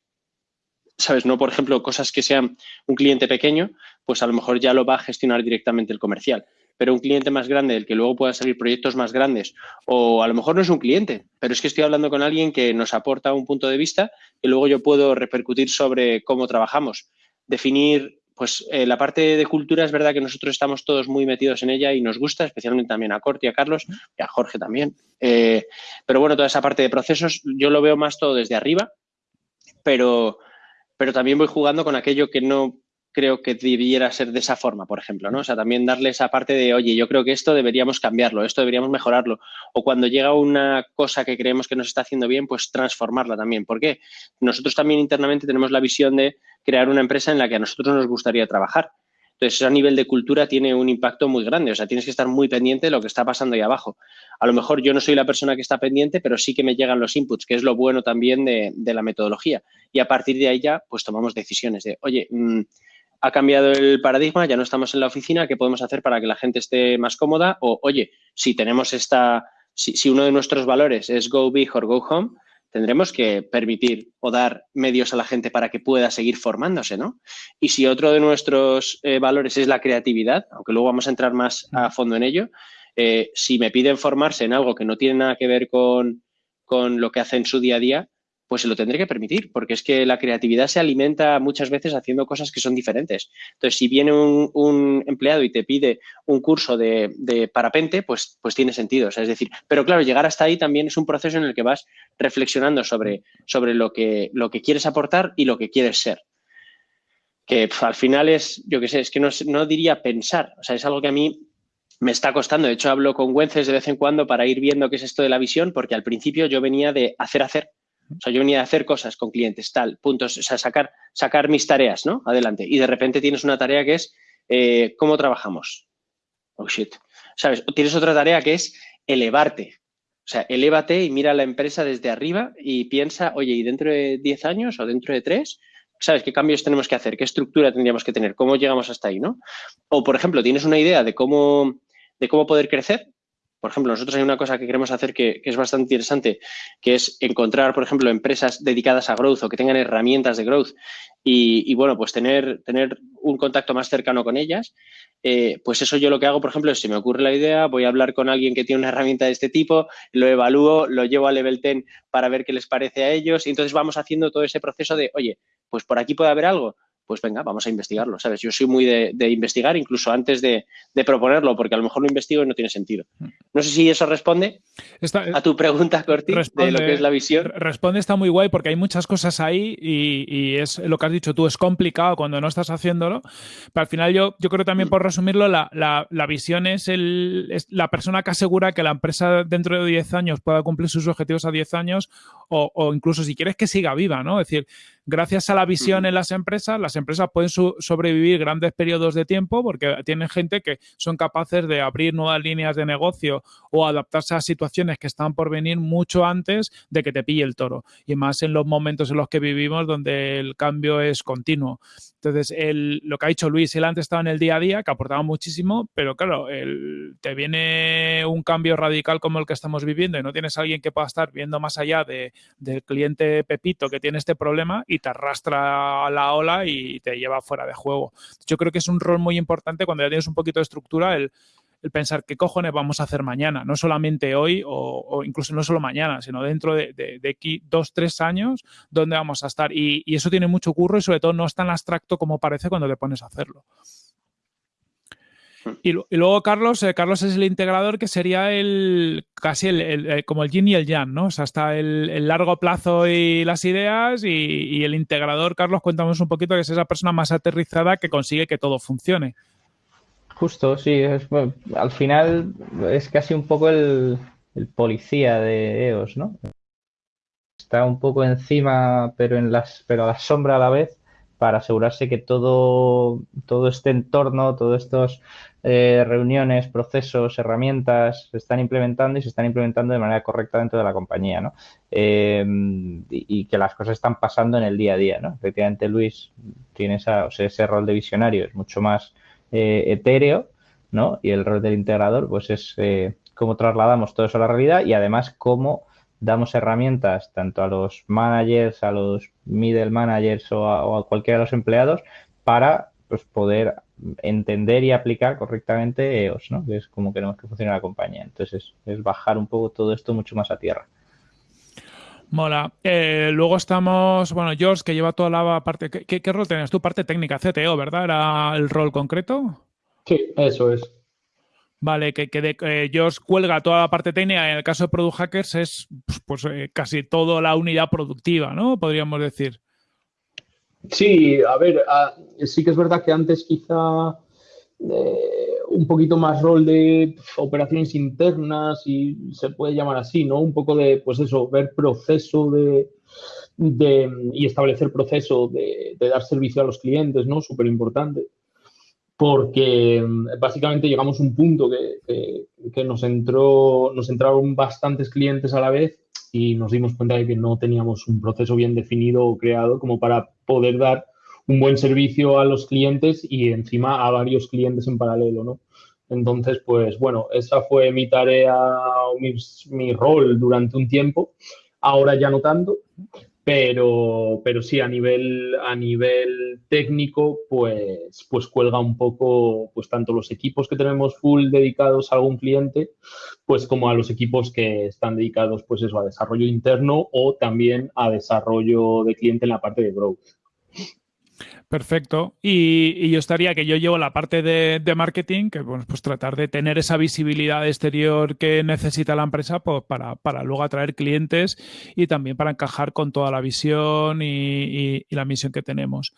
¿sabes? No, por ejemplo, cosas que sean un cliente pequeño, pues a lo mejor ya lo va a gestionar directamente el comercial pero un cliente más grande del que luego puedan salir proyectos más grandes, o a lo mejor no es un cliente, pero es que estoy hablando con alguien que nos aporta un punto de vista y luego yo puedo repercutir sobre cómo trabajamos. Definir, pues eh, la parte de cultura es verdad que nosotros estamos todos muy metidos en ella y nos gusta, especialmente también a Corti, a Carlos y a Jorge también. Eh, pero bueno, toda esa parte de procesos yo lo veo más todo desde arriba, pero, pero también voy jugando con aquello que no creo que debiera ser de esa forma, por ejemplo, ¿no? O sea, también darle esa parte de, oye, yo creo que esto deberíamos cambiarlo, esto deberíamos mejorarlo. O cuando llega una cosa que creemos que nos está haciendo bien, pues transformarla también. ¿Por qué? Nosotros también internamente tenemos la visión de crear una empresa en la que a nosotros nos gustaría trabajar. Entonces, a nivel de cultura tiene un impacto muy grande. O sea, tienes que estar muy pendiente de lo que está pasando ahí abajo. A lo mejor yo no soy la persona que está pendiente, pero sí que me llegan los inputs, que es lo bueno también de, la metodología. Y a partir de ahí ya, pues tomamos decisiones de, oye, mm, ha cambiado el paradigma, ya no estamos en la oficina, ¿qué podemos hacer para que la gente esté más cómoda? O, oye, si tenemos esta, si, uno de nuestros valores es go big or go home, tendremos que permitir o dar medios a la gente para que pueda seguir formándose, ¿no? Y si otro de nuestros eh, valores es la creatividad, aunque luego vamos a entrar más a fondo en ello, eh, si me piden formarse en algo que no tiene nada que ver con, con lo que hace en su día a día, pues se lo tendré que permitir, porque es que la creatividad se alimenta muchas veces haciendo cosas que son diferentes. Entonces, si viene un, empleado y te pide un curso de, parapente, pues, pues tiene sentido. es decir, pero claro, llegar hasta ahí también es un proceso en el que vas reflexionando sobre, sobre lo, que, lo que quieres aportar y lo que quieres ser. Que al final es, yo qué sé, es que no, no diría pensar, o sea, es algo que a mí me está costando. De hecho, hablo con Güences de vez en cuando para ir viendo qué es esto de la visión, porque al principio yo venía de hacer, hacer o sea, yo venía a hacer cosas con clientes, tal, puntos, o sea, sacar, sacar mis tareas, ¿no? Adelante. Y de repente tienes una tarea que es eh, cómo trabajamos. Oh, shit. ¿Sabes? Tienes otra tarea que es elevarte. O sea, elévate y mira la empresa desde arriba y piensa, oye, ¿y dentro de 10 años o dentro de 3? ¿Sabes qué cambios tenemos que hacer? ¿Qué estructura tendríamos que tener? ¿Cómo llegamos hasta ahí, no? O, por ejemplo, tienes una idea de cómo, de cómo poder crecer por ejemplo, nosotros hay una cosa que queremos hacer que, es bastante interesante, que es encontrar, por ejemplo, empresas dedicadas a growth o que tengan herramientas de growth y, bueno, pues tener, tener un contacto más cercano con ellas. Eh, pues eso yo lo que hago, por ejemplo, es si me ocurre la idea, voy a hablar con alguien que tiene una herramienta de este tipo, lo evalúo, lo llevo a level 10 para ver qué les parece a ellos y entonces vamos haciendo todo ese proceso de, oye, pues por aquí puede haber algo, pues venga, vamos a investigarlo, ¿sabes? Yo soy muy de, investigar incluso antes de, proponerlo, porque a lo mejor lo investigo y no tiene sentido. No sé si eso responde a tu pregunta, Corti, de lo que es la visión. Responde, está muy guay porque hay muchas cosas ahí y, es lo que has dicho tú, es complicado cuando no estás haciéndolo, pero al final yo, yo creo también por resumirlo, la, visión es, el, la persona que asegura que la empresa dentro de 10 años pueda cumplir sus objetivos a 10 años o, incluso si quieres que siga viva, ¿no? Es decir, gracias a la visión en las empresas, las empresas pueden sobrevivir grandes periodos de tiempo porque tienen gente que son capaces de abrir nuevas líneas de negocio o adaptarse a situaciones que están por venir mucho antes de que te pille el toro. Y más en los momentos en los que vivimos donde el cambio es continuo. Entonces, el, lo que ha dicho Luis, él antes estaba en el día a día, que aportaba muchísimo, pero claro, el, te viene un cambio radical como el que estamos viviendo y no tienes a alguien que pueda estar viendo más allá de, del cliente Pepito que tiene este problema y te arrastra a la ola y te lleva fuera de juego. Yo creo que es un rol muy importante cuando ya tienes un poquito de estructura, el, el pensar qué cojones vamos a hacer mañana, no solamente hoy o, incluso no solo mañana, sino dentro de, aquí dos, tres años, dónde vamos a estar. Y, eso tiene mucho curro y sobre todo no es tan abstracto como parece cuando te pones a hacerlo. Y, luego Carlos, eh, Carlos es el integrador que sería el casi el, como el yin y el yang, ¿no? O sea, está el, largo plazo y las ideas y, el integrador, Carlos, cuéntanos un poquito que es esa persona más aterrizada que consigue que todo funcione. Justo, sí. Al final es casi un poco el, policía de EOS, ¿no? Está un poco encima, pero en las, pero a la sombra a la vez, para asegurarse que todo, todo este entorno, todas estas eh, reuniones, procesos, herramientas se están implementando y se están implementando de manera correcta dentro de la compañía, ¿no? Eh, y, que las cosas están pasando en el día a día, ¿no? Efectivamente, Luis tiene ese rol de visionario, es mucho más eh, etéreo, ¿no? Y el rol del integrador, pues es cómo trasladamos todo eso a la realidad y además cómo damos herramientas tanto a los managers, a los middle managers o a, cualquiera de los empleados para pues, poder entender y aplicar correctamente EOS, ¿no? Que es como queremos que funcione la compañía. Entonces, es, bajar un poco todo esto mucho más a tierra. Mola. Eh, luego estamos, bueno, George, que lleva toda la parte. ¿Qué, rol tenías tú? Parte técnica, CTO, ¿verdad? ¿Era el rol concreto? Sí, eso es. Vale, que, que eh, George cuelga toda la parte técnica. En el caso de Product Hackers es pues, pues eh, casi toda la unidad productiva, ¿no? Podríamos decir. Sí, a ver, ah, sí que es verdad que antes quizá un poquito más rol de operaciones internas y se puede llamar así, ¿no? Un poco de, pues eso, ver proceso de, y establecer proceso de, dar servicio a los clientes, ¿no? Súper importante. Porque mm, básicamente llegamos a un punto que, que, nos, entró, nos entraron bastantes clientes a la vez y nos dimos cuenta de que no teníamos un proceso bien definido o creado como para poder dar un buen servicio a los clientes y encima a varios clientes en paralelo, ¿no? Entonces, pues bueno, esa fue mi tarea, mi, mi rol durante un tiempo. Ahora ya no tanto, pero, pero sí a nivel, a nivel técnico, pues, pues cuelga un poco, pues tanto los equipos que tenemos full dedicados a algún cliente, pues como a los equipos que están dedicados, pues eso, a desarrollo interno o también a desarrollo de cliente en la parte de growth. Perfecto. Y, yo estaría que yo llevo la parte de, marketing, que bueno, pues tratar de tener esa visibilidad exterior que necesita la empresa pues, para, para, luego atraer clientes y también para encajar con toda la visión y, y la misión que tenemos.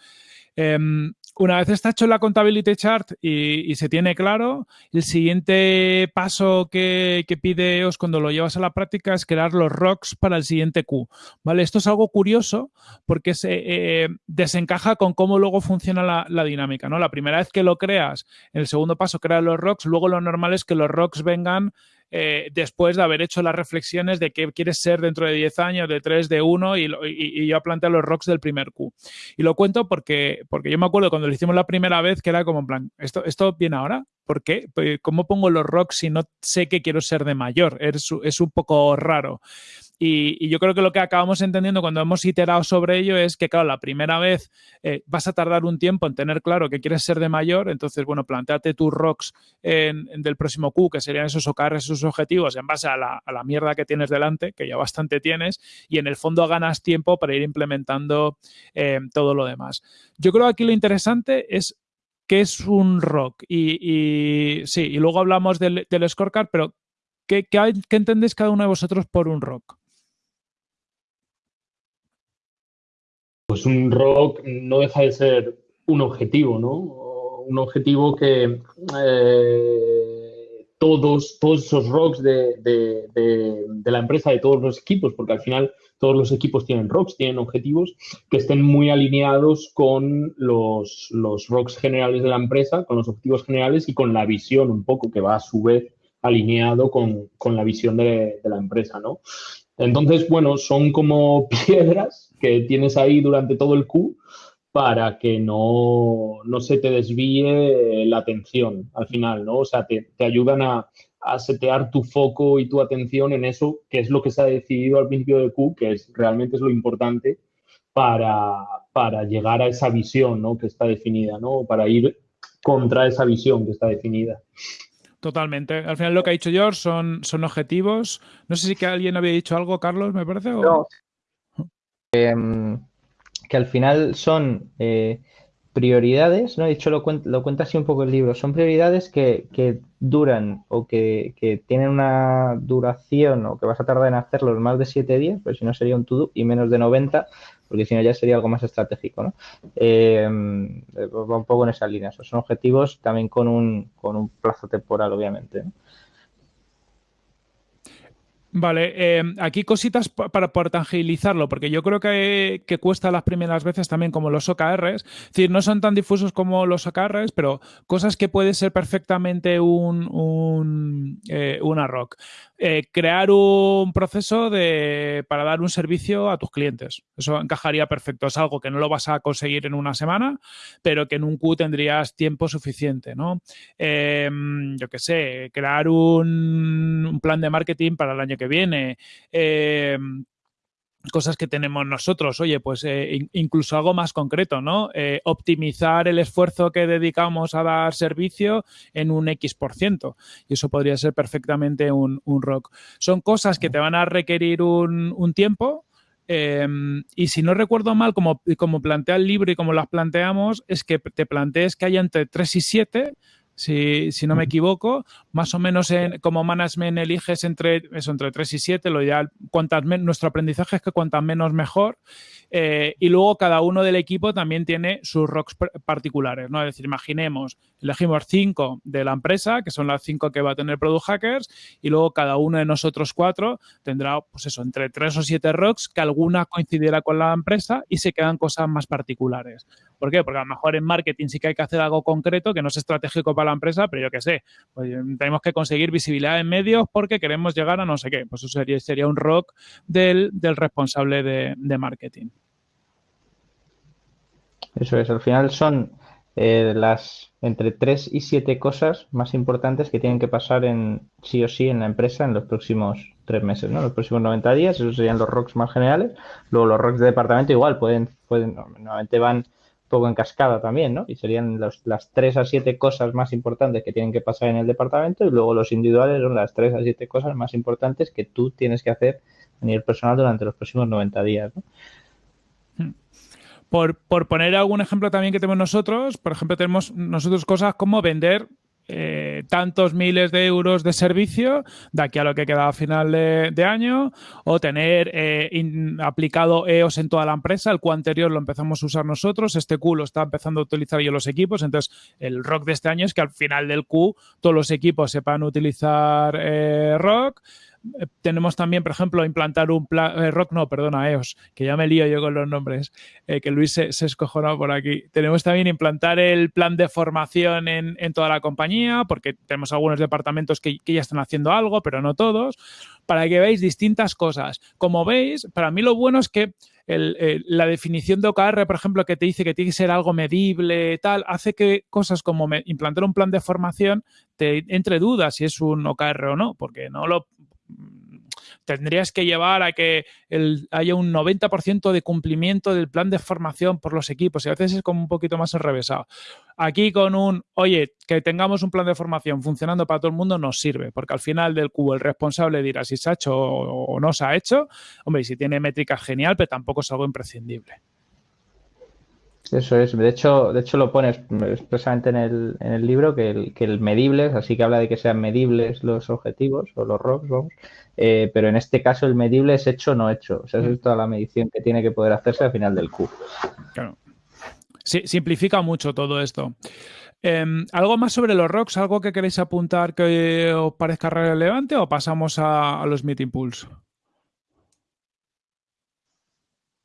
Em, una vez está hecho la contability chart y, se tiene claro, el siguiente paso que, pide EOS cuando lo llevas a la práctica es crear los rocks para el siguiente Q. ¿Vale? Esto es algo curioso porque se eh, desencaja con cómo luego funciona la, dinámica. ¿no? La primera vez que lo creas, el segundo paso creas los rocks, luego lo normal es que los rocks vengan eh, después de haber hecho las reflexiones de qué quieres ser dentro de 10 años, de 3, de 1, y, yo planteé los rocks del primer Q. Y lo cuento porque, porque yo me acuerdo cuando lo hicimos la primera vez que era como en plan, ¿esto, esto viene ahora? ¿Por qué? Pues, ¿Cómo pongo los rocks si no sé que quiero ser de mayor? Es, es un poco raro. Y, yo creo que lo que acabamos entendiendo cuando hemos iterado sobre ello es que, claro, la primera vez eh, vas a tardar un tiempo en tener claro que quieres ser de mayor, entonces, bueno, planteate tus rocks del próximo Q, que serían esos OKRs, esos objetivos, en base a la, mierda que tienes delante, que ya bastante tienes, y en el fondo ganas tiempo para ir implementando eh, todo lo demás. Yo creo que aquí lo interesante es qué es un rock. Y, sí, y luego hablamos del, del scorecard, pero ¿qué, qué, ¿qué entendéis cada uno de vosotros por un rock? Pues un rock no deja de ser un objetivo, ¿no? Un objetivo que eh, todos, todos esos rocks de, de, la empresa, de todos los equipos, porque al final todos los equipos tienen rocks, tienen objetivos que estén muy alineados con los, los rocks generales de la empresa, con los objetivos generales y con la visión un poco que va a su vez alineado con, con la visión de, la empresa, ¿no? Entonces, bueno, son como piedras que tienes ahí durante todo el Q para que no, no se te desvíe la atención al final, ¿no? O sea, te, te ayudan a, a, setear tu foco y tu atención en eso, que es lo que se ha decidido al principio del Q, que es realmente es lo importante para, para llegar a esa visión, ¿no? Que está definida, ¿no? Para ir contra esa visión que está definida. Totalmente. Al final lo que ha dicho George son, son objetivos. No sé si que alguien había dicho algo, Carlos, me parece. No. Em, que al final son eh, prioridades, ¿no? De hecho, lo, cuenta, lo cuenta así un poco el libro. Son prioridades que, duran o que, tienen una duración o que vas a tardar en hacerlos más de siete días, pero si no sería un to-do, y menos de 90, porque si no ya sería algo más estratégico, ¿no? Em, va un poco en esa línea. son objetivos también con un, con un plazo temporal, obviamente. Vale, eh, aquí cositas para, para, tangibilizarlo, porque yo creo que, cuesta las primeras veces también como los OKRs. Es decir, no son tan difusos como los OKRs, pero cosas que puede ser perfectamente un, un eh, una rock. Eh, crear un proceso de, para dar un servicio a tus clientes. Eso encajaría perfecto. Es algo que no lo vas a conseguir en una semana, pero que en un Q tendrías tiempo suficiente, ¿no? Em, yo qué sé, crear un, un, plan de marketing para el año que viene. Eh, cosas que tenemos nosotros, oye, pues eh, incluso algo más concreto, ¿no? Eh, optimizar el esfuerzo que dedicamos a dar servicio en un X por ciento. Y eso podría ser perfectamente un, un, rock. Son cosas que te van a requerir un, un tiempo. Em, y si no recuerdo mal, como, como plantea el libro y como las planteamos, es que te plantees que haya entre 3 y 7 si, si, no me equivoco, más o menos en, como management eliges entre, eso, entre 3 y 7, lo ideal, cuantas nuestro aprendizaje es que cuantas menos mejor, eh, y luego cada uno del equipo también tiene sus rocks particulares, ¿no? Es decir, imaginemos, elegimos 5 de la empresa, que son las 5 que va a tener Product Hackers, y luego cada uno de nosotros cuatro tendrá, pues eso, entre 3 o 7 rocks, que alguna coincidirá con la empresa y se quedan cosas más particulares. ¿Por qué? Porque a lo mejor en marketing sí que hay que hacer algo concreto que no es estratégico para la empresa, pero yo qué sé, pues tenemos que conseguir visibilidad en medios porque queremos llegar a no sé qué. Pues eso sería, sería un rock del, responsable de, marketing. Eso es, al final son eh, las entre tres y siete cosas más importantes que tienen que pasar en sí o sí en la empresa en los próximos tres meses, ¿no? Los próximos 90 días, esos serían los rocks más generales. Luego los rocks de departamento igual pueden, pueden normalmente van poco en cascada también, ¿no? Y serían las tres a siete cosas más importantes que tienen que pasar en el departamento y luego los individuales son las tres a siete cosas más importantes que tú tienes que hacer a nivel personal durante los próximos 90 días, ¿no? Por, por, poner algún ejemplo también que tenemos nosotros, por ejemplo, tenemos nosotros cosas como vender eh, tantos miles de euros de servicio de aquí a lo que queda a final de, año o tener eh, aplicado EOS en toda la empresa. El Q anterior lo empezamos a usar nosotros, este Q lo está empezando a utilizar yo los equipos. Entonces, el rock de este año es que al final del Q todos los equipos sepan utilizar eh, rock tenemos también, por ejemplo, implantar un plan, eh, Rock no, perdona, EOS, que ya me lío yo con los nombres, eh, que Luis se, se escojonó por aquí. Tenemos también implantar el plan de formación en, toda la compañía, porque tenemos algunos departamentos que, ya están haciendo algo, pero no todos, para que veáis distintas cosas. Como veis, para mí lo bueno es que la definición de OKR, por ejemplo, que te dice que tiene que ser algo medible, tal, hace que cosas como implantar un plan de formación te entre dudas si es un OKR o no, porque no lo tendrías que llevar a que haya un 90% de cumplimiento del plan de formación por los equipos y a veces es como un poquito más enrevesado. Aquí con un, oye, que tengamos un plan de formación funcionando para todo el mundo nos sirve, porque al final del cubo el responsable dirá si se ha hecho o no se ha hecho. Hombre, si tiene métricas genial, pero tampoco es algo imprescindible. Eso es, de hecho, de hecho lo pones expresamente en el, en el libro que el, que el medibles, así que habla de que sean medibles los objetivos o los ROCs, vamos, eh, pero en este caso el medible es hecho o no hecho, o sea, es mm. toda la medición que tiene que poder hacerse al final del Q. Claro. Sí, simplifica mucho todo esto. Em, ¿Algo más sobre los rocks? ¿Algo que queréis apuntar que os parezca relevante o pasamos a, a los meeting pools?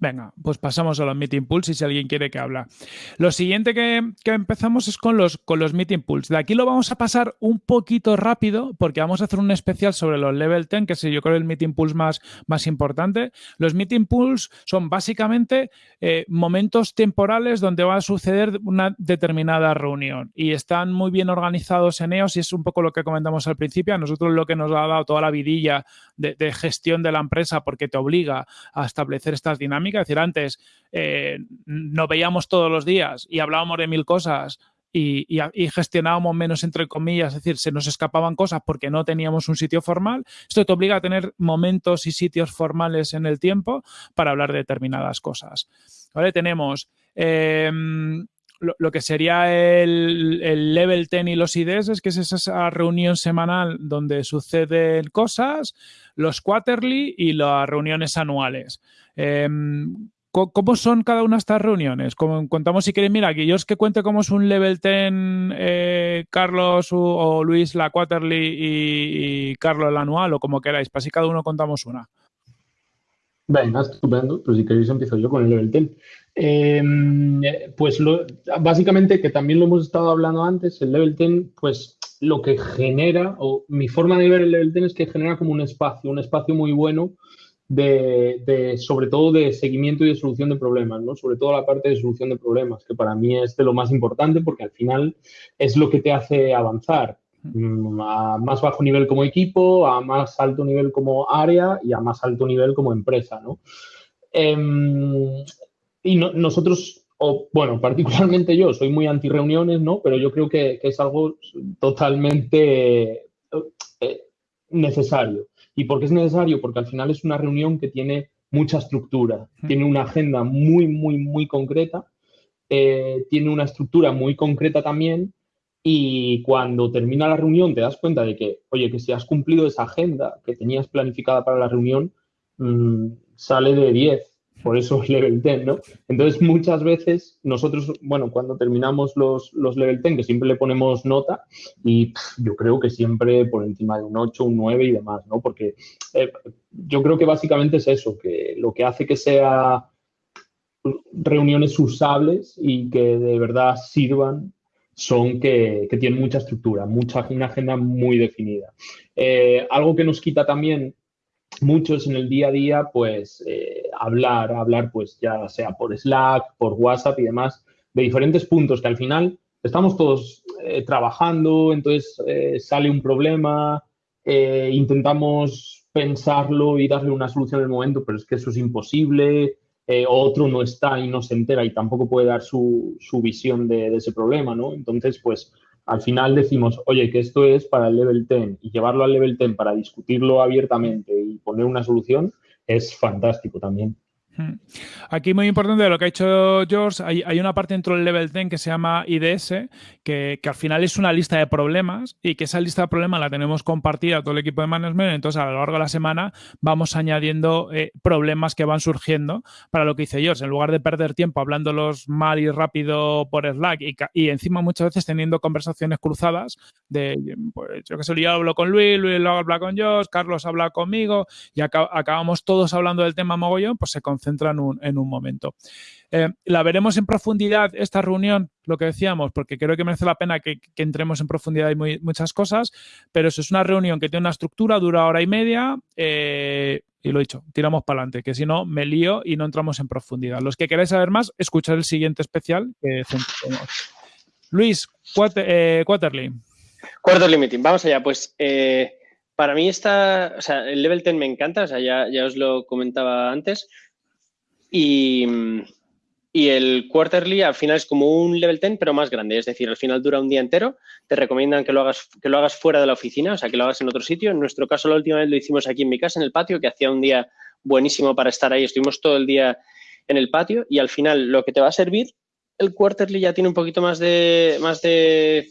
Venga, pues pasamos a los meeting pools si alguien quiere que habla. Lo siguiente que, empezamos es con los, con los meeting pools. De aquí lo vamos a pasar un poquito rápido porque vamos a hacer un especial sobre los level 10, que es yo creo el meeting pools más, más importante. Los meeting pools son básicamente eh, momentos temporales donde va a suceder una determinada reunión y están muy bien organizados en EOS y es un poco lo que comentamos al principio. A nosotros lo que nos ha dado toda la vidilla de gestión de la empresa porque te obliga a establecer estas dinámicas es decir, antes eh, nos veíamos todos los días y hablábamos de mil cosas y, gestionábamos menos, entre comillas, es decir, se nos escapaban cosas porque no teníamos un sitio formal. Esto te obliga a tener momentos y sitios formales en el tiempo para hablar de determinadas cosas. ¿Vale? Tenemos em, lo, que sería el, level 10 y los IDs, que es esa reunión semanal donde suceden cosas, los quarterly y las reuniones anuales. Em, ¿Cómo son cada una de estas reuniones? Como contamos si queréis, mira, que yo es que cuente cómo es un level 10, eh, Carlos o, Luis la quarterly y, Carlos la anual o como queráis, para si cada uno contamos una. Venga, estupendo. Pues si queréis empiezo yo con el level 10. Em, pues básicamente, que también lo hemos estado hablando antes, el level 10, pues lo que genera, o mi forma de ver el level 10 es que genera como un espacio, un espacio muy bueno de, sobre todo de seguimiento y de solución de problemas, ¿no? Sobre todo la parte de solución de problemas, que para mí es de lo más importante porque al final es lo que te hace avanzar a más bajo nivel como equipo, a más alto nivel como área y a más alto nivel como empresa, ¿no? Em, y nosotros, o bueno, particularmente yo, soy muy anti reuniones, ¿no? Pero yo creo que, que es algo totalmente eh, necesario. ¿Y por qué es necesario? Porque al final es una reunión que tiene mucha estructura, tiene una agenda muy, muy, muy concreta, eh, tiene una estructura muy concreta también y cuando termina la reunión te das cuenta de que, oye, que si has cumplido esa agenda que tenías planificada para la reunión, mm, sale de 10 por eso es level 10, ¿no? Entonces, muchas veces nosotros, bueno, cuando terminamos los, los level 10, que siempre le ponemos nota, y yo creo que siempre por encima de un 8, un 9 y demás, ¿no? Porque eh, yo creo que básicamente es eso, que lo que hace que sea reuniones usables y que de verdad sirvan son que, que tienen mucha estructura, mucha, una agenda muy definida. Eh, algo que nos quita también muchos en el día a día, pues eh, hablar, hablar, pues ya sea por Slack, por WhatsApp y demás, de diferentes puntos que al final estamos todos eh, trabajando, entonces sale un problema, intentamos pensarlo y darle una solución en el momento, pero es que eso es imposible, otro no está y no se entera y tampoco puede dar su, su visión de, de, ese problema, ¿no? Entonces, pues al final decimos, oye, que esto es para el level 10 y llevarlo al level 10 para discutirlo abiertamente y poner una solución es fantástico también. Aquí muy importante de lo que ha hecho George, hay, una parte dentro del level 10 que se llama IDS, que, al final es una lista de problemas y que esa lista de problemas la tenemos compartida a todo el equipo de management, entonces a lo largo de la semana vamos añadiendo eh, problemas que van surgiendo para lo que dice George, en lugar de perder tiempo hablándolos mal y rápido por Slack y, encima muchas veces teniendo conversaciones cruzadas de, pues yo que sé, yo hablo con Luis, Luis habla con George, Carlos habla conmigo y acabamos todos hablando del tema mogollón, pues se concentra en un, momento. Eh, la veremos en profundidad esta reunión, lo que decíamos, porque creo que merece la pena que, entremos en profundidad y muchas cosas, pero eso es una reunión que tiene una estructura, dura hora y media, eh, y lo he dicho, tiramos para adelante, que si no me lío y no entramos en profundidad. Los que queráis saber más, escuchad el siguiente especial que Luis, eh, Quarterly. Quarterly Meeting, vamos allá. Pues para mí está, o sea, el level 10 me encanta, o sea, ya, ya os lo comentaba antes. Y, el quarterly al final es como un level 10, pero más grande. Es decir, al final dura un día entero. Te recomiendan que lo hagas, que lo hagas fuera de la oficina, o sea, que lo hagas en otro sitio. En nuestro caso, la última vez lo hicimos aquí en mi casa, en el patio, que hacía un día buenísimo para estar ahí. Estuvimos todo el día en el patio y al final lo que te va a servir, el quarterly ya tiene un poquito más de, más de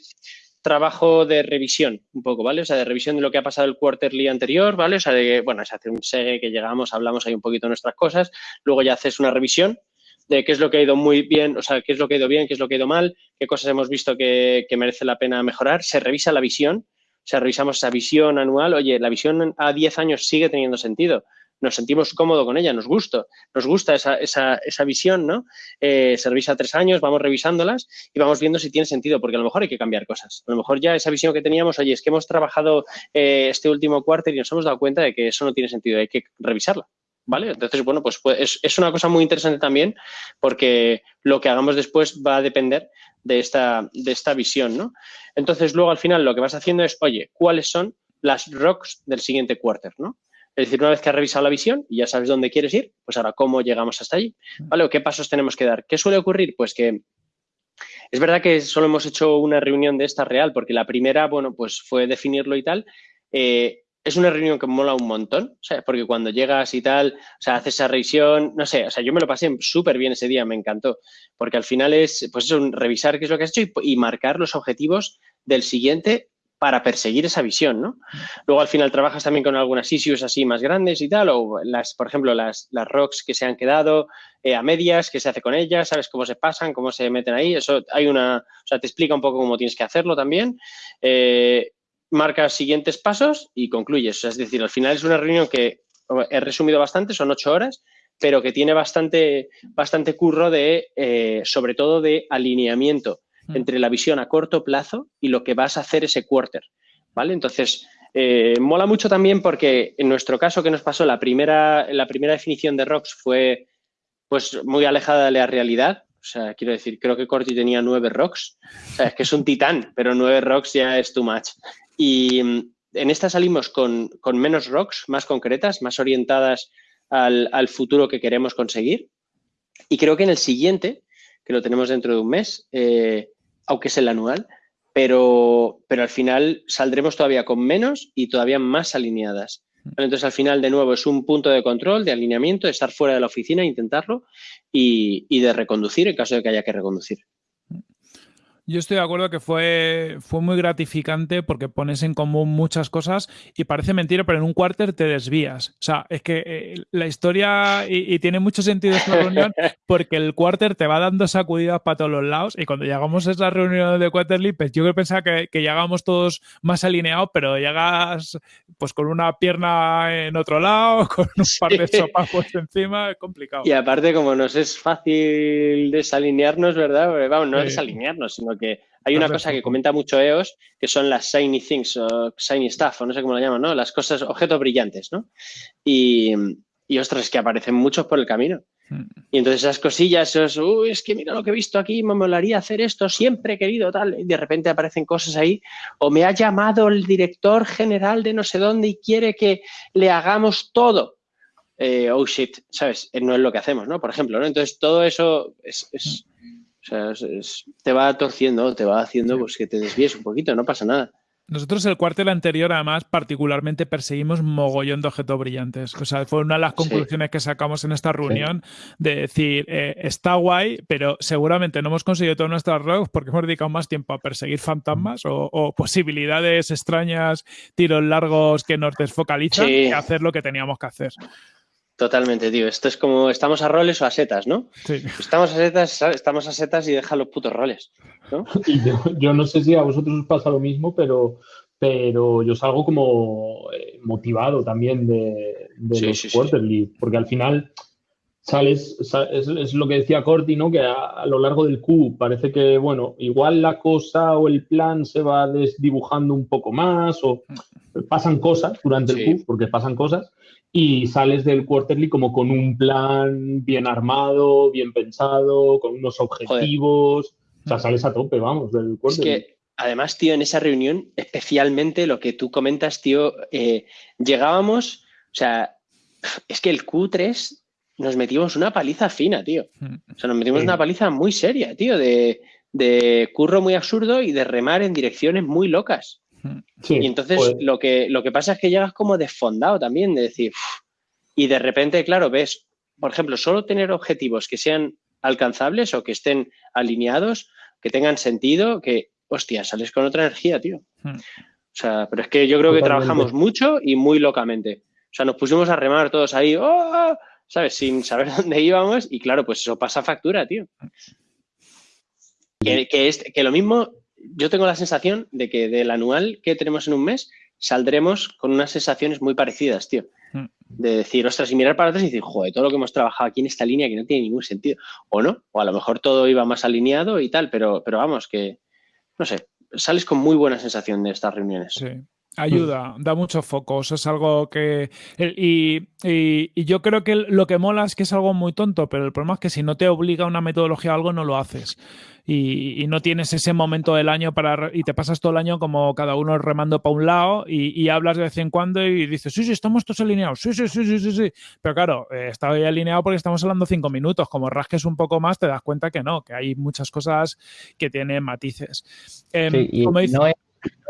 trabajo de revisión, un poco, ¿vale? O sea, de revisión de lo que ha pasado el quarterly anterior, ¿vale? O sea, de bueno, se hace un segue que llegamos, hablamos ahí un poquito de nuestras cosas, luego ya haces una revisión de qué es lo que ha ido muy bien, o sea, qué es lo que ha ido bien, qué es lo que ha ido mal, qué cosas hemos visto que, que merece la pena mejorar. Se revisa la visión, o sea, revisamos esa visión anual. Oye, la visión a 10 años sigue teniendo sentido nos sentimos cómodos con ella, nos gusta, nos gusta esa, esa, esa visión, ¿no? Eh, se revisa tres años, vamos revisándolas y vamos viendo si tiene sentido, porque a lo mejor hay que cambiar cosas. A lo mejor ya esa visión que teníamos, oye, es que hemos trabajado eh, este último cuarto y nos hemos dado cuenta de que eso no tiene sentido, hay que revisarla. ¿Vale? Entonces, bueno, pues, pues es, es, una cosa muy interesante también porque lo que hagamos después va a depender de esta, de esta visión, ¿no? Entonces, luego al final lo que vas haciendo es, oye, ¿cuáles son las rocks del siguiente quarter, ¿no? Es decir, una vez que has revisado la visión y ya sabes dónde quieres ir, pues ahora cómo llegamos hasta allí, ¿vale? ¿O qué pasos tenemos que dar? ¿Qué suele ocurrir? Pues que es verdad que solo hemos hecho una reunión de esta real, porque la primera, bueno, pues fue definirlo y tal. Eh, es una reunión que mola un montón, sea, porque cuando llegas y tal, o sea, haces esa revisión, no sé, o sea, yo me lo pasé súper bien ese día, me encantó, porque al final es, pues eso, revisar qué es lo que has hecho y, y marcar los objetivos del siguiente para perseguir esa visión, ¿no? Luego al final trabajas también con algunas issues así más grandes y tal, o las, por ejemplo, las, las rocks que se han quedado eh, a medias, qué se hace con ellas, sabes cómo se pasan, cómo se meten ahí, eso hay una, o sea, te explica un poco cómo tienes que hacerlo también. Eh, marcas siguientes pasos y concluyes, es decir, al final es una reunión que he resumido bastante, son ocho horas, pero que tiene bastante, bastante curro de, eh, sobre todo de alineamiento entre la visión a corto plazo y lo que vas a hacer ese quarter, ¿vale? Entonces, eh, mola mucho también porque en nuestro caso que nos pasó la primera, la primera definición de rocks fue pues muy alejada de la realidad. O sea, quiero decir, creo que Corti tenía nueve rocks. O es que es un titán, pero nueve rocks ya es too much. Y mm, en esta salimos con, con menos rocks, más concretas, más orientadas al, al, futuro que queremos conseguir. Y creo que en el siguiente, que lo tenemos dentro de un mes, eh, aunque es el anual, pero, pero al final saldremos todavía con menos y todavía más alineadas. Entonces, al final, de nuevo, es un punto de control, de alineamiento, de estar fuera de la oficina, intentarlo y, y de reconducir en caso de que haya que reconducir. Yo estoy de acuerdo que fue, fue muy gratificante porque pones en común muchas cosas y parece mentira, pero en un cuarter te desvías. O sea, es que eh, la historia, y, y, tiene mucho sentido esta reunión, porque el cuarter te va dando sacudidas para todos los lados y cuando llegamos a esa reunión de Quarterly, pues yo pensaba que, que llegamos todos más alineados, pero llegas pues con una pierna en otro lado, con un par de sopas puestos encima, es complicado. Y aparte, como nos es fácil desalinearnos, ¿verdad? Vamos, no sí. desalinearnos, sino que hay una cosa que comenta mucho EOS, que son las shiny things o shiny stuff, o no sé cómo lo llaman, ¿no? Las cosas, objetos brillantes, ¿no? Y, y ostras, que aparecen muchos por el camino. Hmm. Y entonces esas cosillas, esos, uy, es que mira lo que he visto aquí, me molaría hacer esto, siempre he querido tal, y de repente aparecen cosas ahí, o me ha llamado el director general de no sé dónde y quiere que le hagamos todo. Eh, oh shit, ¿sabes? No es lo que hacemos, ¿no? Por ejemplo, ¿no? Entonces todo eso es, es o sea, es, es, te va torciendo, te va haciendo sí. pues, que te desvíes un poquito, no pasa nada. Nosotros el cuartel anterior, además, particularmente perseguimos mogollón de objetos brillantes. O sea, fue una de las conclusiones sí. que sacamos en esta reunión sí. de decir, eh, está guay, pero seguramente no hemos conseguido todas nuestras rogues porque hemos dedicado más tiempo a perseguir fantasmas o, o posibilidades extrañas, tiros largos que nos desfocalizan que hacer lo que teníamos que hacer. Totalmente, tío. Esto es como, ¿estamos a roles o a setas, no? Sí. Estamos a setas, estamos a setas y deja los putos roles, ¿no? Y yo, yo, no sé si a vosotros os pasa lo mismo, pero, pero yo salgo como eh, motivado también de, de sí, los sí, quarterly, sí. porque al final sales, sales, es, lo que decía Corti, ¿no? Que a, a, lo largo del Q parece que, bueno, igual la cosa o el plan se va desdibujando un poco más o pasan cosas durante el Q, porque pasan cosas, y sales del quarterly como con un plan bien armado, bien pensado, con unos objetivos. Joder. O sea, sales a tope, vamos, del quarterly. Es que, además, tío, en esa reunión, especialmente lo que tú comentas, tío, eh, llegábamos, o sea, es que el Q3 nos metimos una paliza fina, tío. O sea, nos metimos sí. una paliza muy seria, tío, de, de curro muy absurdo y de remar en direcciones muy locas. Sí, y entonces pues... lo, que, lo que pasa es que llegas como desfondado también, de decir, uff, y de repente, claro, ves, por ejemplo, solo tener objetivos que sean alcanzables o que estén alineados, que tengan sentido, que, hostia, sales con otra energía, tío. Hmm. O sea, pero es que yo creo que trabajamos mucho y muy locamente. O sea, nos pusimos a remar todos ahí, ¡oh! ¿sabes? Sin saber dónde íbamos y claro, pues eso pasa factura, tío. Que, que, es, que lo mismo, yo tengo la sensación de que del anual que tenemos en un mes saldremos con unas sensaciones muy parecidas, tío. Mm. De decir, ostras, y mirar para atrás y decir, joder, todo lo que hemos trabajado aquí en esta línea que no tiene ningún sentido. O no, o a lo mejor todo iba más alineado y tal, pero, pero vamos, que, no sé, sales con muy buena sensación de estas reuniones. Sí. Ayuda, da muchos focos, es algo que... Y, y, yo creo que lo que mola es que es algo muy tonto, pero el problema es que si no te obliga una metodología a algo, no lo haces. Y, y no tienes ese momento del año para... Y te pasas todo el año como cada uno remando para un lado y, hablas de vez en cuando y dices, sí, sí, estamos todos alineados, sí, sí, sí, sí, sí, sí. Pero claro, eh, ahí alineado porque estamos hablando cinco minutos. Como rasques un poco más, te das cuenta que no, que hay muchas cosas que tienen matices. Em, sí, como dice, no es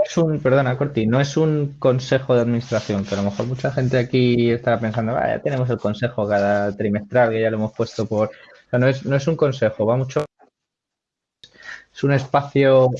es un, perdona, Corti, no es un consejo de administración, que a lo mejor mucha gente aquí estará pensando, ya tenemos el consejo cada trimestral, que ya lo hemos puesto por. no, es, no es un consejo, va mucho. Es un espacio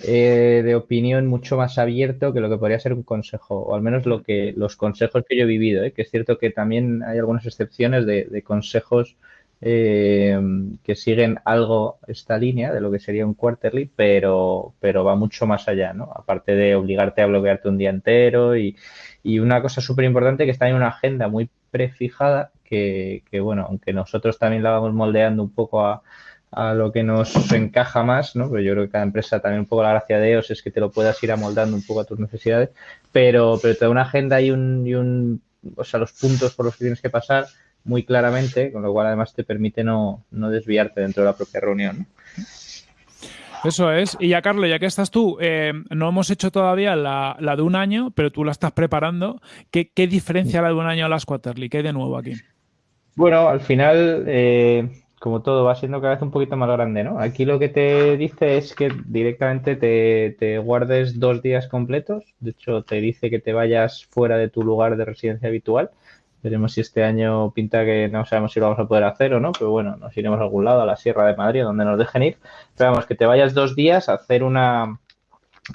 eh, de opinión mucho más abierto que lo que podría ser un consejo, o al menos lo que los consejos que yo he vivido, ¿eh? que es cierto que también hay algunas excepciones de consejos eh, que siguen algo esta línea de lo que sería un quarterly, pero, pero va mucho más allá, ¿no? Aparte de obligarte a bloquearte un día entero y, y una cosa súper importante que está en una agenda muy prefijada que, que, bueno, aunque nosotros también la vamos moldeando un poco a, a lo que nos encaja más, ¿no? Pero yo creo que cada empresa también un poco la gracia de ellos es que te lo puedas ir amoldando un poco a tus necesidades, pero, pero te da una agenda y un, y un, o sea, los puntos por los que tienes que pasar muy claramente, con lo cual además te permite no, desviarte dentro de la propia reunión. Eso es. Y ya, Carlos, ya que estás tú, eh, no hemos hecho todavía la, de un año, pero tú la estás preparando. ¿Qué, diferencia la de un año a las Quarterly? ¿Qué hay de nuevo aquí? Bueno, al final, eh, como todo, va siendo cada vez un poquito más grande, ¿no? Aquí lo que te dice es que directamente te, te guardes dos días completos. De hecho, te dice que te vayas fuera de tu lugar de residencia habitual Veremos si este año pinta que no sabemos si lo vamos a poder hacer o no, pero bueno, nos iremos a algún lado, a la Sierra de Madrid, donde nos dejen ir. Pero vamos, que te vayas dos días a hacer una,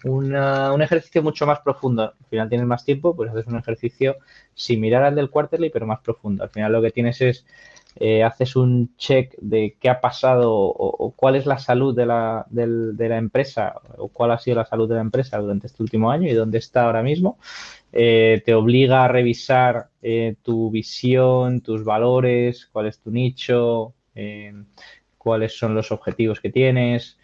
un ejercicio mucho más profundo. Al final tienes más tiempo, pues haces un ejercicio similar al del quarterly, pero más profundo. Al final lo que tienes es, eh, haces un check de qué ha pasado o, cuál es la salud de la, de la empresa o cuál ha sido la salud de la empresa durante este último año y dónde está ahora mismo. Eh, te obliga a revisar eh, tu visión, tus valores, cuál es tu nicho, cuáles son los objetivos que tienes.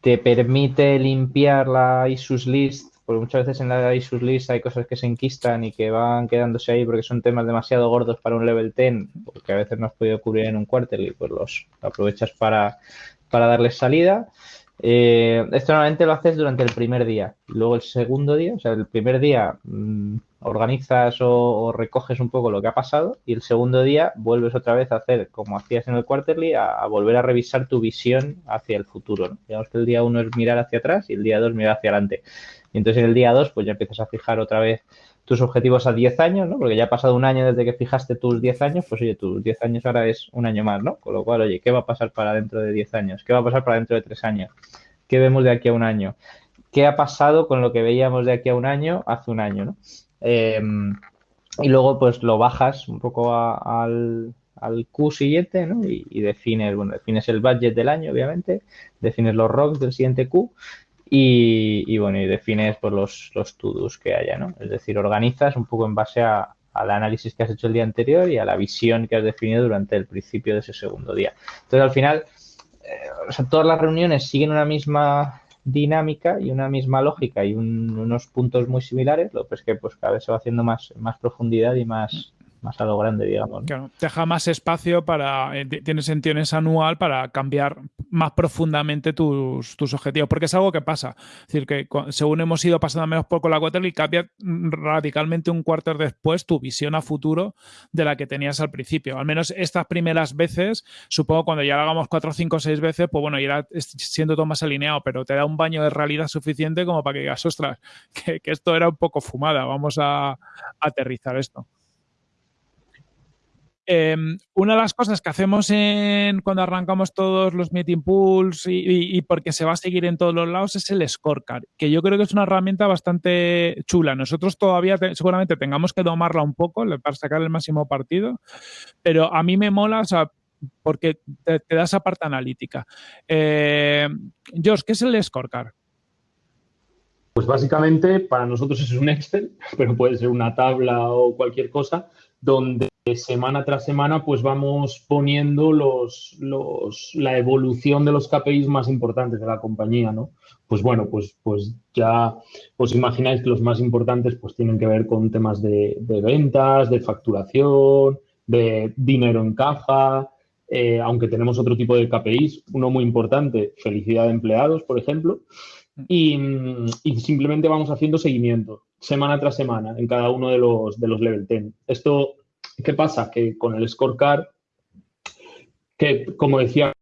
Te permite limpiar la ISUS list, porque muchas veces en la ISUS list hay cosas que se enquistan y que van quedándose ahí porque son temas demasiado gordos para un level 10, porque a veces no has podido cubrir en un quarterly, pues los aprovechas para, para darles salida. Eh, esto normalmente lo haces durante el primer día. Luego el segundo día, o sea, el primer día mm, organizas o, recoges un poco lo que ha pasado y el segundo día vuelves otra vez a hacer como hacías en el quarterly, a, volver a revisar tu visión hacia el futuro. Digamos que el día uno es mirar hacia atrás y el día dos mirar hacia adelante. Y entonces en el día dos pues ya empiezas a fijar otra vez tus objetivos a 10 años, ¿no? Porque ya ha pasado un año desde que fijaste tus 10 años, pues oye, tus 10 años ahora es un año más, ¿no? Con lo cual, oye, ¿qué va a pasar para dentro de 10 años? ¿Qué va a pasar para dentro de 3 años? ¿Qué vemos de aquí a un año? ¿Qué ha pasado con lo que veíamos de aquí a un año hace un año, ¿no? Em, y luego, pues lo bajas un poco al, al Q siguiente, ¿no? Y, defines, bueno, defines el budget del año, obviamente, defines los rocks del siguiente Q y, bueno, y defines pues, los, los to-dos que haya, ¿no? Es decir, organizas un poco en base a, al análisis que has hecho el día anterior y a la visión que has definido durante el principio de ese segundo día. Entonces, al final, eh, todas las reuniones siguen una misma dinámica y una misma lógica y unos puntos muy similares, lo que es que pues cada vez se va haciendo más, más profundidad y más, más a lo grande, digamos. Claro, deja más espacio para, eh, tiene sentido anual para cambiar más profundamente tus, tus, objetivos, porque es algo que pasa. Es decir, que según hemos ido pasando menos poco la y cambia radicalmente un cuarto después tu visión a futuro de la que tenías al principio. Al menos estas primeras veces, supongo cuando ya lo hagamos cuatro, cinco, seis veces, pues bueno, irá siendo todo más alineado, pero te da un baño de realidad suficiente como para que digas, ostras, que esto era un poco fumada, vamos a aterrizar esto. Em, una de las cosas que hacemos en, cuando arrancamos todos los meeting pools y, porque se va a seguir en todos los lados es el scorecard, que yo creo que es una herramienta bastante chula. Nosotros todavía seguramente tengamos que domarla un poco para sacar el máximo partido, pero a mí me mola, porque te, da esa parte analítica. Eh, George, ¿qué es el scorecard? Pues básicamente para nosotros es un Excel, pero puede ser una tabla o cualquier cosa, donde semana tras semana pues vamos poniendo los, los, la evolución de los KPIs más importantes de la compañía, ¿no? Pues bueno, pues, pues ya os imagináis que los más importantes pues tienen que ver con temas de, ventas, de facturación, de dinero en caja, eh, aunque tenemos otro tipo de KPIs, uno muy importante, felicidad de empleados, por ejemplo, y, simplemente vamos haciendo seguimiento semana tras semana en cada uno de los, de los level 10. Esto, ¿qué pasa? Que con el scorecard, que como decía,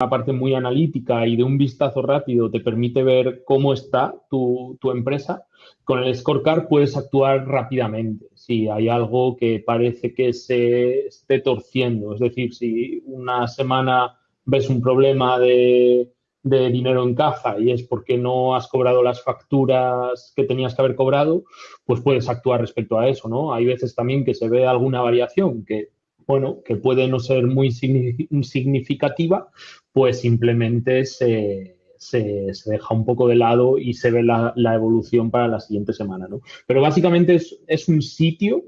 una parte muy analítica y de un vistazo rápido te permite ver cómo está tu, tu empresa, con el scorecard puedes actuar rápidamente si hay algo que parece que se esté torciendo. Es decir, si una semana ves un problema de, dinero en caja y es porque no has cobrado las facturas que tenías que haber cobrado, pues puedes actuar respecto a eso, ¿no? Hay veces también que se ve alguna variación que, bueno, que puede no ser muy significativa, pues simplemente se, se, deja un poco de lado y se ve la, evolución para la siguiente semana. ¿no? Pero básicamente es, un sitio,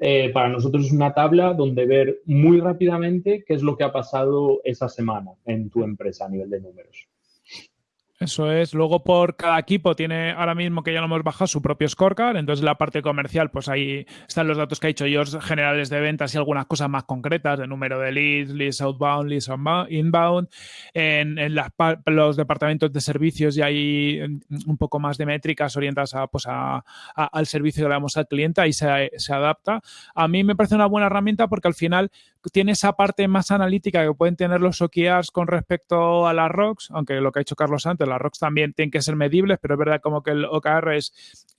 eh, para nosotros es una tabla donde ver muy rápidamente qué es lo que ha pasado esa semana en tu empresa a nivel de números. Eso es. Luego por cada equipo tiene ahora mismo que ya lo hemos bajado su propio scorecard. Entonces la parte comercial, pues ahí están los datos que ha dicho George, generales de ventas y algunas cosas más concretas de número de leads, leads outbound, leads inbound. En, los departamentos de servicios y hay un poco más de métricas orientadas a, pues al servicio que le damos al cliente. Ahí se, se adapta. A mí me parece una buena herramienta porque al final tiene esa parte más analítica que pueden tener los OKRs con respecto a las ROCs, aunque lo que ha dicho Carlos antes, las ROCs también tienen que ser medibles, pero es verdad como que el OKR es,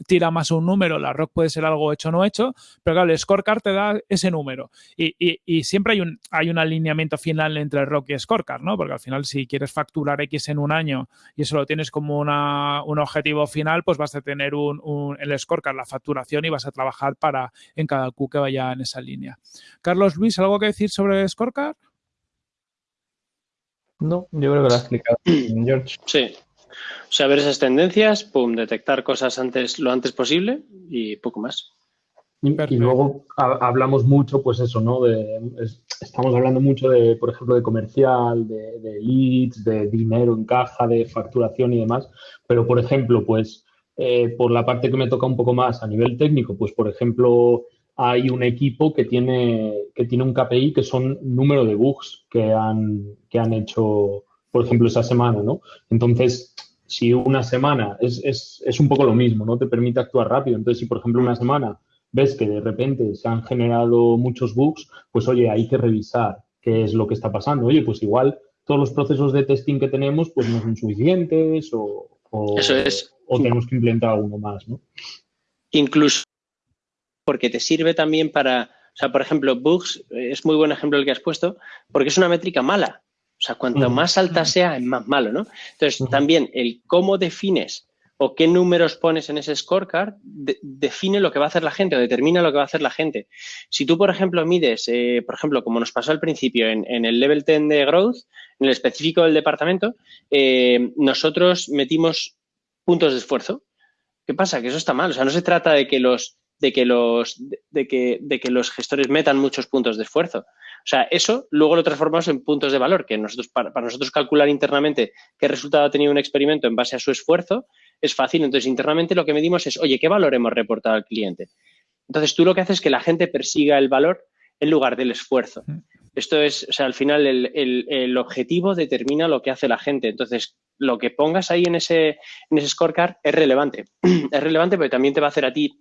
tira más un número, la ROC puede ser algo hecho o no hecho, pero claro, el scorecard te da ese número y, siempre hay un, hay un alineamiento final entre ROC y scorecard, ¿no? Porque al final si quieres facturar X en un año y eso lo tienes como una, un objetivo final, pues vas a tener un, el scorecard, la facturación y vas a trabajar para en cada Q que vaya en esa línea. Carlos Luis, ¿algo que decir sobre Scorecard? No, yo creo que lo ha explicado George. Sí. O sea, ver esas tendencias, pum, detectar cosas antes, lo antes posible y poco más. Y, luego hablamos mucho, pues eso, ¿no? De, estamos hablando mucho de, por ejemplo, de comercial, de, de, leads, de dinero en caja, de facturación y demás. Pero, por ejemplo, pues eh, por la parte que me toca un poco más a nivel técnico, pues, por ejemplo, hay un equipo que tiene, que tiene un KPI que son número de bugs que han, que han hecho, por ejemplo, esa semana, ¿no? Entonces, si una semana es, es, es, un poco lo mismo, ¿no? Te permite actuar rápido. Entonces, si por ejemplo una semana ves que de repente se han generado muchos bugs, pues oye, hay que revisar qué es lo que está pasando. Oye, pues igual todos los procesos de testing que tenemos pues no son suficientes o, o, Eso es. o tenemos que implementar uno más, ¿no? Incluso porque te sirve también para, o sea, por ejemplo, bugs eh, es muy buen ejemplo el que has puesto, porque es una métrica mala. O sea, cuanto más alta sea, es más malo, ¿no? Entonces, también el cómo defines o qué números pones en ese scorecard define lo que va a hacer la gente o determina lo que va a hacer la gente. Si tú, por ejemplo, mides, eh, por ejemplo, como nos pasó al principio en, el level 10 de growth, en el específico del departamento, eh, nosotros metimos puntos de esfuerzo. ¿Qué pasa? Que eso está mal. O sea, no se trata de que los de que los, de que, de que los gestores metan muchos puntos de esfuerzo. O sea, eso luego lo transformamos en puntos de valor, que nosotros, para, nosotros calcular internamente qué resultado ha tenido un experimento en base a su esfuerzo es fácil. Entonces, internamente lo que medimos es, oye, ¿qué valor hemos reportado al cliente? Entonces, tú lo que haces es que la gente persiga el valor en lugar del esfuerzo. Mm. Esto es, o sea, al final el, el, objetivo determina lo que hace la gente. Entonces, lo que pongas ahí en ese, en ese scorecard es relevante. es relevante porque también te va a hacer a ti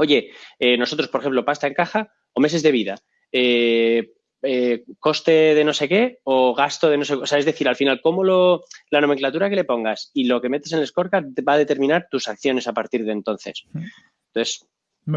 Oye, eh, nosotros, por ejemplo, pasta en caja o meses de vida, eh, eh, coste de no sé qué o gasto de no sé qué. O sea, es decir, al final, cómo lo, la nomenclatura que le pongas y lo que metes en el scorecard va a determinar tus acciones a partir de entonces. Entonces,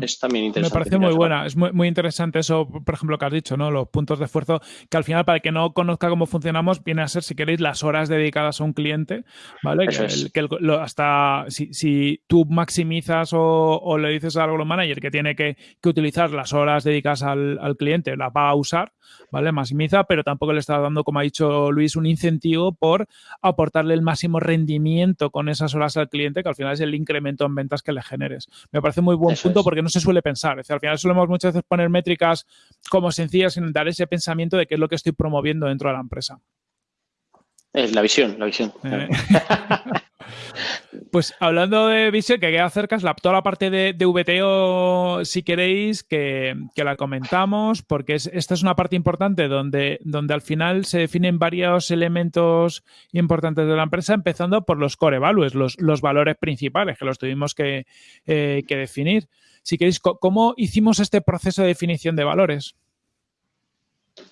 es también interesante. Me parece muy buena, es muy, muy, interesante eso, por ejemplo, que has dicho, ¿no? Los puntos de esfuerzo, que al final, para el que no conozca cómo funcionamos, viene a ser, si queréis, las horas dedicadas a un cliente, ¿vale? que, hasta si, tú maximizas o, le dices al manager que tiene que, utilizar las horas dedicadas al, al, cliente, las va a usar, ¿vale? Maximiza, pero tampoco le está dando, como ha dicho Luis, un incentivo por aportarle el máximo rendimiento con esas horas al cliente, que al final es el incremento en ventas que le generes. Me parece muy buen punto porque no se suele pensar. al final solemos muchas veces poner métricas como sencillas sin dar ese pensamiento de qué es lo que estoy promoviendo dentro de la empresa. Es la visión, la visión. Eh. Pues hablando de visión, que queda cerca, es la, toda la parte de, VTO, si queréis, que, la comentamos, porque esta es una parte importante donde, donde al final se definen varios elementos importantes de la empresa, empezando por los core values, los, los valores principales, que los tuvimos que, eh, definir. Si queréis, ¿cómo hicimos este proceso de definición de valores?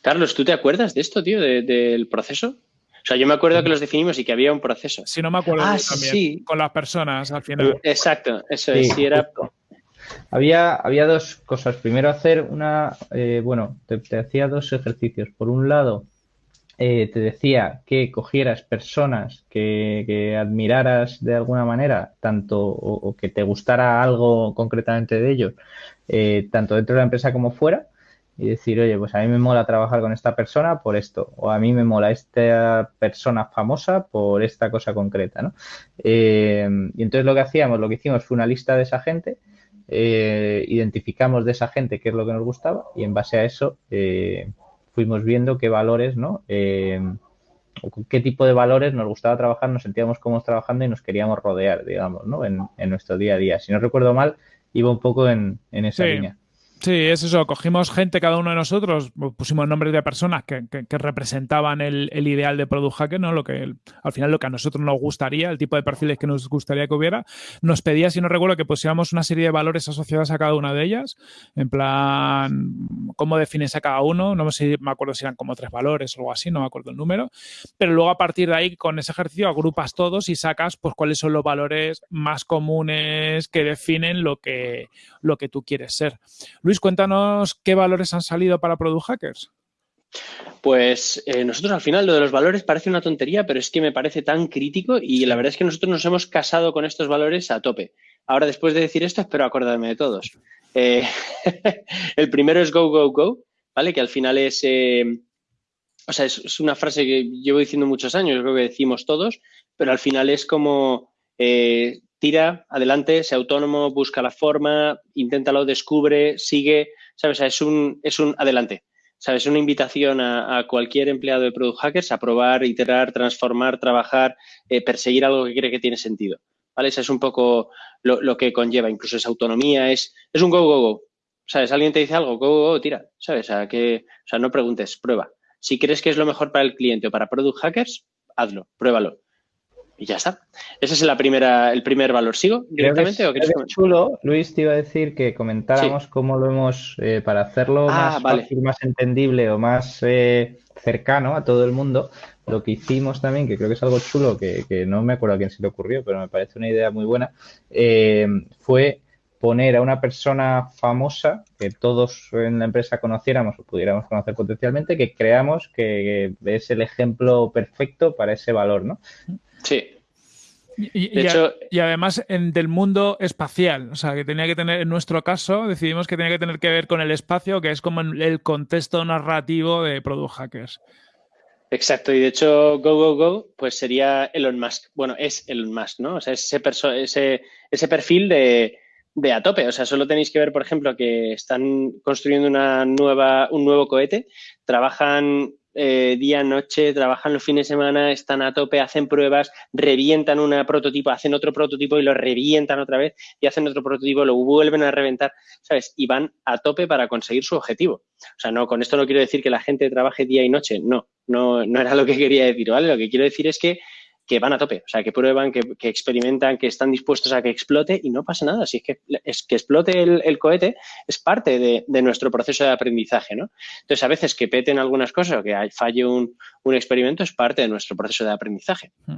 Carlos, ¿tú te acuerdas de esto, tío, del proceso? O sea, yo me acuerdo que los definimos y que había un proceso. Si no me acuerdo ah, también. Sí. Con las personas al final. Exacto, eso es. Si era... Había, había dos cosas. Primero hacer una, eh, bueno, te, hacía dos ejercicios. Por un lado, eh, te decía que cogieras personas que, admiraras de alguna manera, tanto o, que te gustara algo concretamente de ellos, eh, tanto dentro de la empresa como fuera, y decir, oye, pues a mí me mola trabajar con esta persona por esto, o a mí me mola esta persona famosa por esta cosa concreta, ¿no? Eh, y entonces lo que hacíamos, lo que hicimos fue una lista de esa gente, identificamos de esa gente qué es lo que nos gustaba y en base a eso fuimos viendo qué valores, ¿no? con qué tipo de valores nos gustaba trabajar, nos sentíamos cómodos trabajando y nos queríamos rodear, digamos, ¿no? En, nuestro día a día. Si no recuerdo mal, iba un poco en, esa línea. Sí, es eso. Cogimos gente, cada uno de nosotros, pusimos nombres de personas que, representaban el, ideal de Product Hacker, ¿no? Lo que al final lo que a nosotros nos gustaría, el tipo de perfiles que nos gustaría que hubiera. Nos pedía, si no recuerdo, que pusiéramos una serie de valores asociados a cada una de ellas. En plan, ¿cómo defines a cada uno? No sé me acuerdo si eran como tres valores o algo así, no me acuerdo el número. Pero luego a partir de ahí, con ese ejercicio, agrupas todos y sacas pues cuáles son los valores más comunes que definen lo que, lo que tú quieres ser. Cuéntanos qué valores han salido para Product Hackers. Pues eh, nosotros al final lo de los valores parece una tontería, pero es que me parece tan crítico y la verdad es que nosotros nos hemos casado con estos valores a tope. Ahora, después de decir esto, espero acordarme de todos. Eh, el primero es go, go, go, ¿vale? Que al final es, eh, o sea, es, una frase que llevo diciendo muchos años, creo que decimos todos, pero al final es como tira, adelante, sea autónomo, busca la forma, inténtalo, descubre, sigue, ¿sabes? es un, es un adelante, ¿sabes? Es una invitación a, cualquier empleado de Product Hackers a probar, iterar, transformar, trabajar, eh, perseguir algo que cree que tiene sentido, ¿vale? Ese es un poco lo, que conlleva, incluso esa autonomía, es, es un go, go, go, ¿sabes? Alguien te dice algo, go, go, go tira, ¿sabes? O sea, que, o sea, no preguntes, prueba. Si crees que es lo mejor para el cliente o para Product Hackers, hazlo, pruébalo y ya está. Ese es la primera, el primer valor. ¿Sigo directamente? o chulo, Luis, te iba a decir que comentáramos cómo lo hemos, eh, para hacerlo ah, más fácil, más entendible o más eh, cercano a todo el mundo, lo que hicimos también, que creo que es algo chulo, que, no me acuerdo a quién se le ocurrió, pero me parece una idea muy buena, eh, fue poner a una persona famosa que todos en la empresa conociéramos o pudiéramos conocer potencialmente, que creamos que es el ejemplo perfecto para ese valor, ¿no? Sí. Y, además en, del mundo espacial, o sea, que tenía que tener, en nuestro caso, decidimos que tenía que tener que ver con el espacio, que es como el contexto narrativo de Product Hackers. Exacto, y de hecho, Go, Go, Go, pues sería Elon Musk. Bueno, es Elon Musk, ¿no? O sea, ese, ese, ese perfil de, de a tope. O sea, solo tenéis que ver, por ejemplo, que están construyendo una nueva, un nuevo cohete, trabajan eh, día, noche, trabajan los fines de semana, están a tope, hacen pruebas, revientan un prototipo, hacen otro prototipo y lo revientan otra vez y hacen otro prototipo, lo vuelven a reventar, ¿sabes? Y van a tope para conseguir su objetivo. O sea, no, con esto no quiero decir que la gente trabaje día y noche, no, no, no era lo que quería decir, ¿vale? Lo que quiero decir es que que van a tope, o sea, que prueban, que, experimentan, que están dispuestos a que explote y no pasa nada. Si es que, es que explote el, cohete es parte de, nuestro proceso de aprendizaje, ¿no? Entonces, a veces que peten algunas cosas o que falle un, experimento es parte de nuestro proceso de aprendizaje. Mm.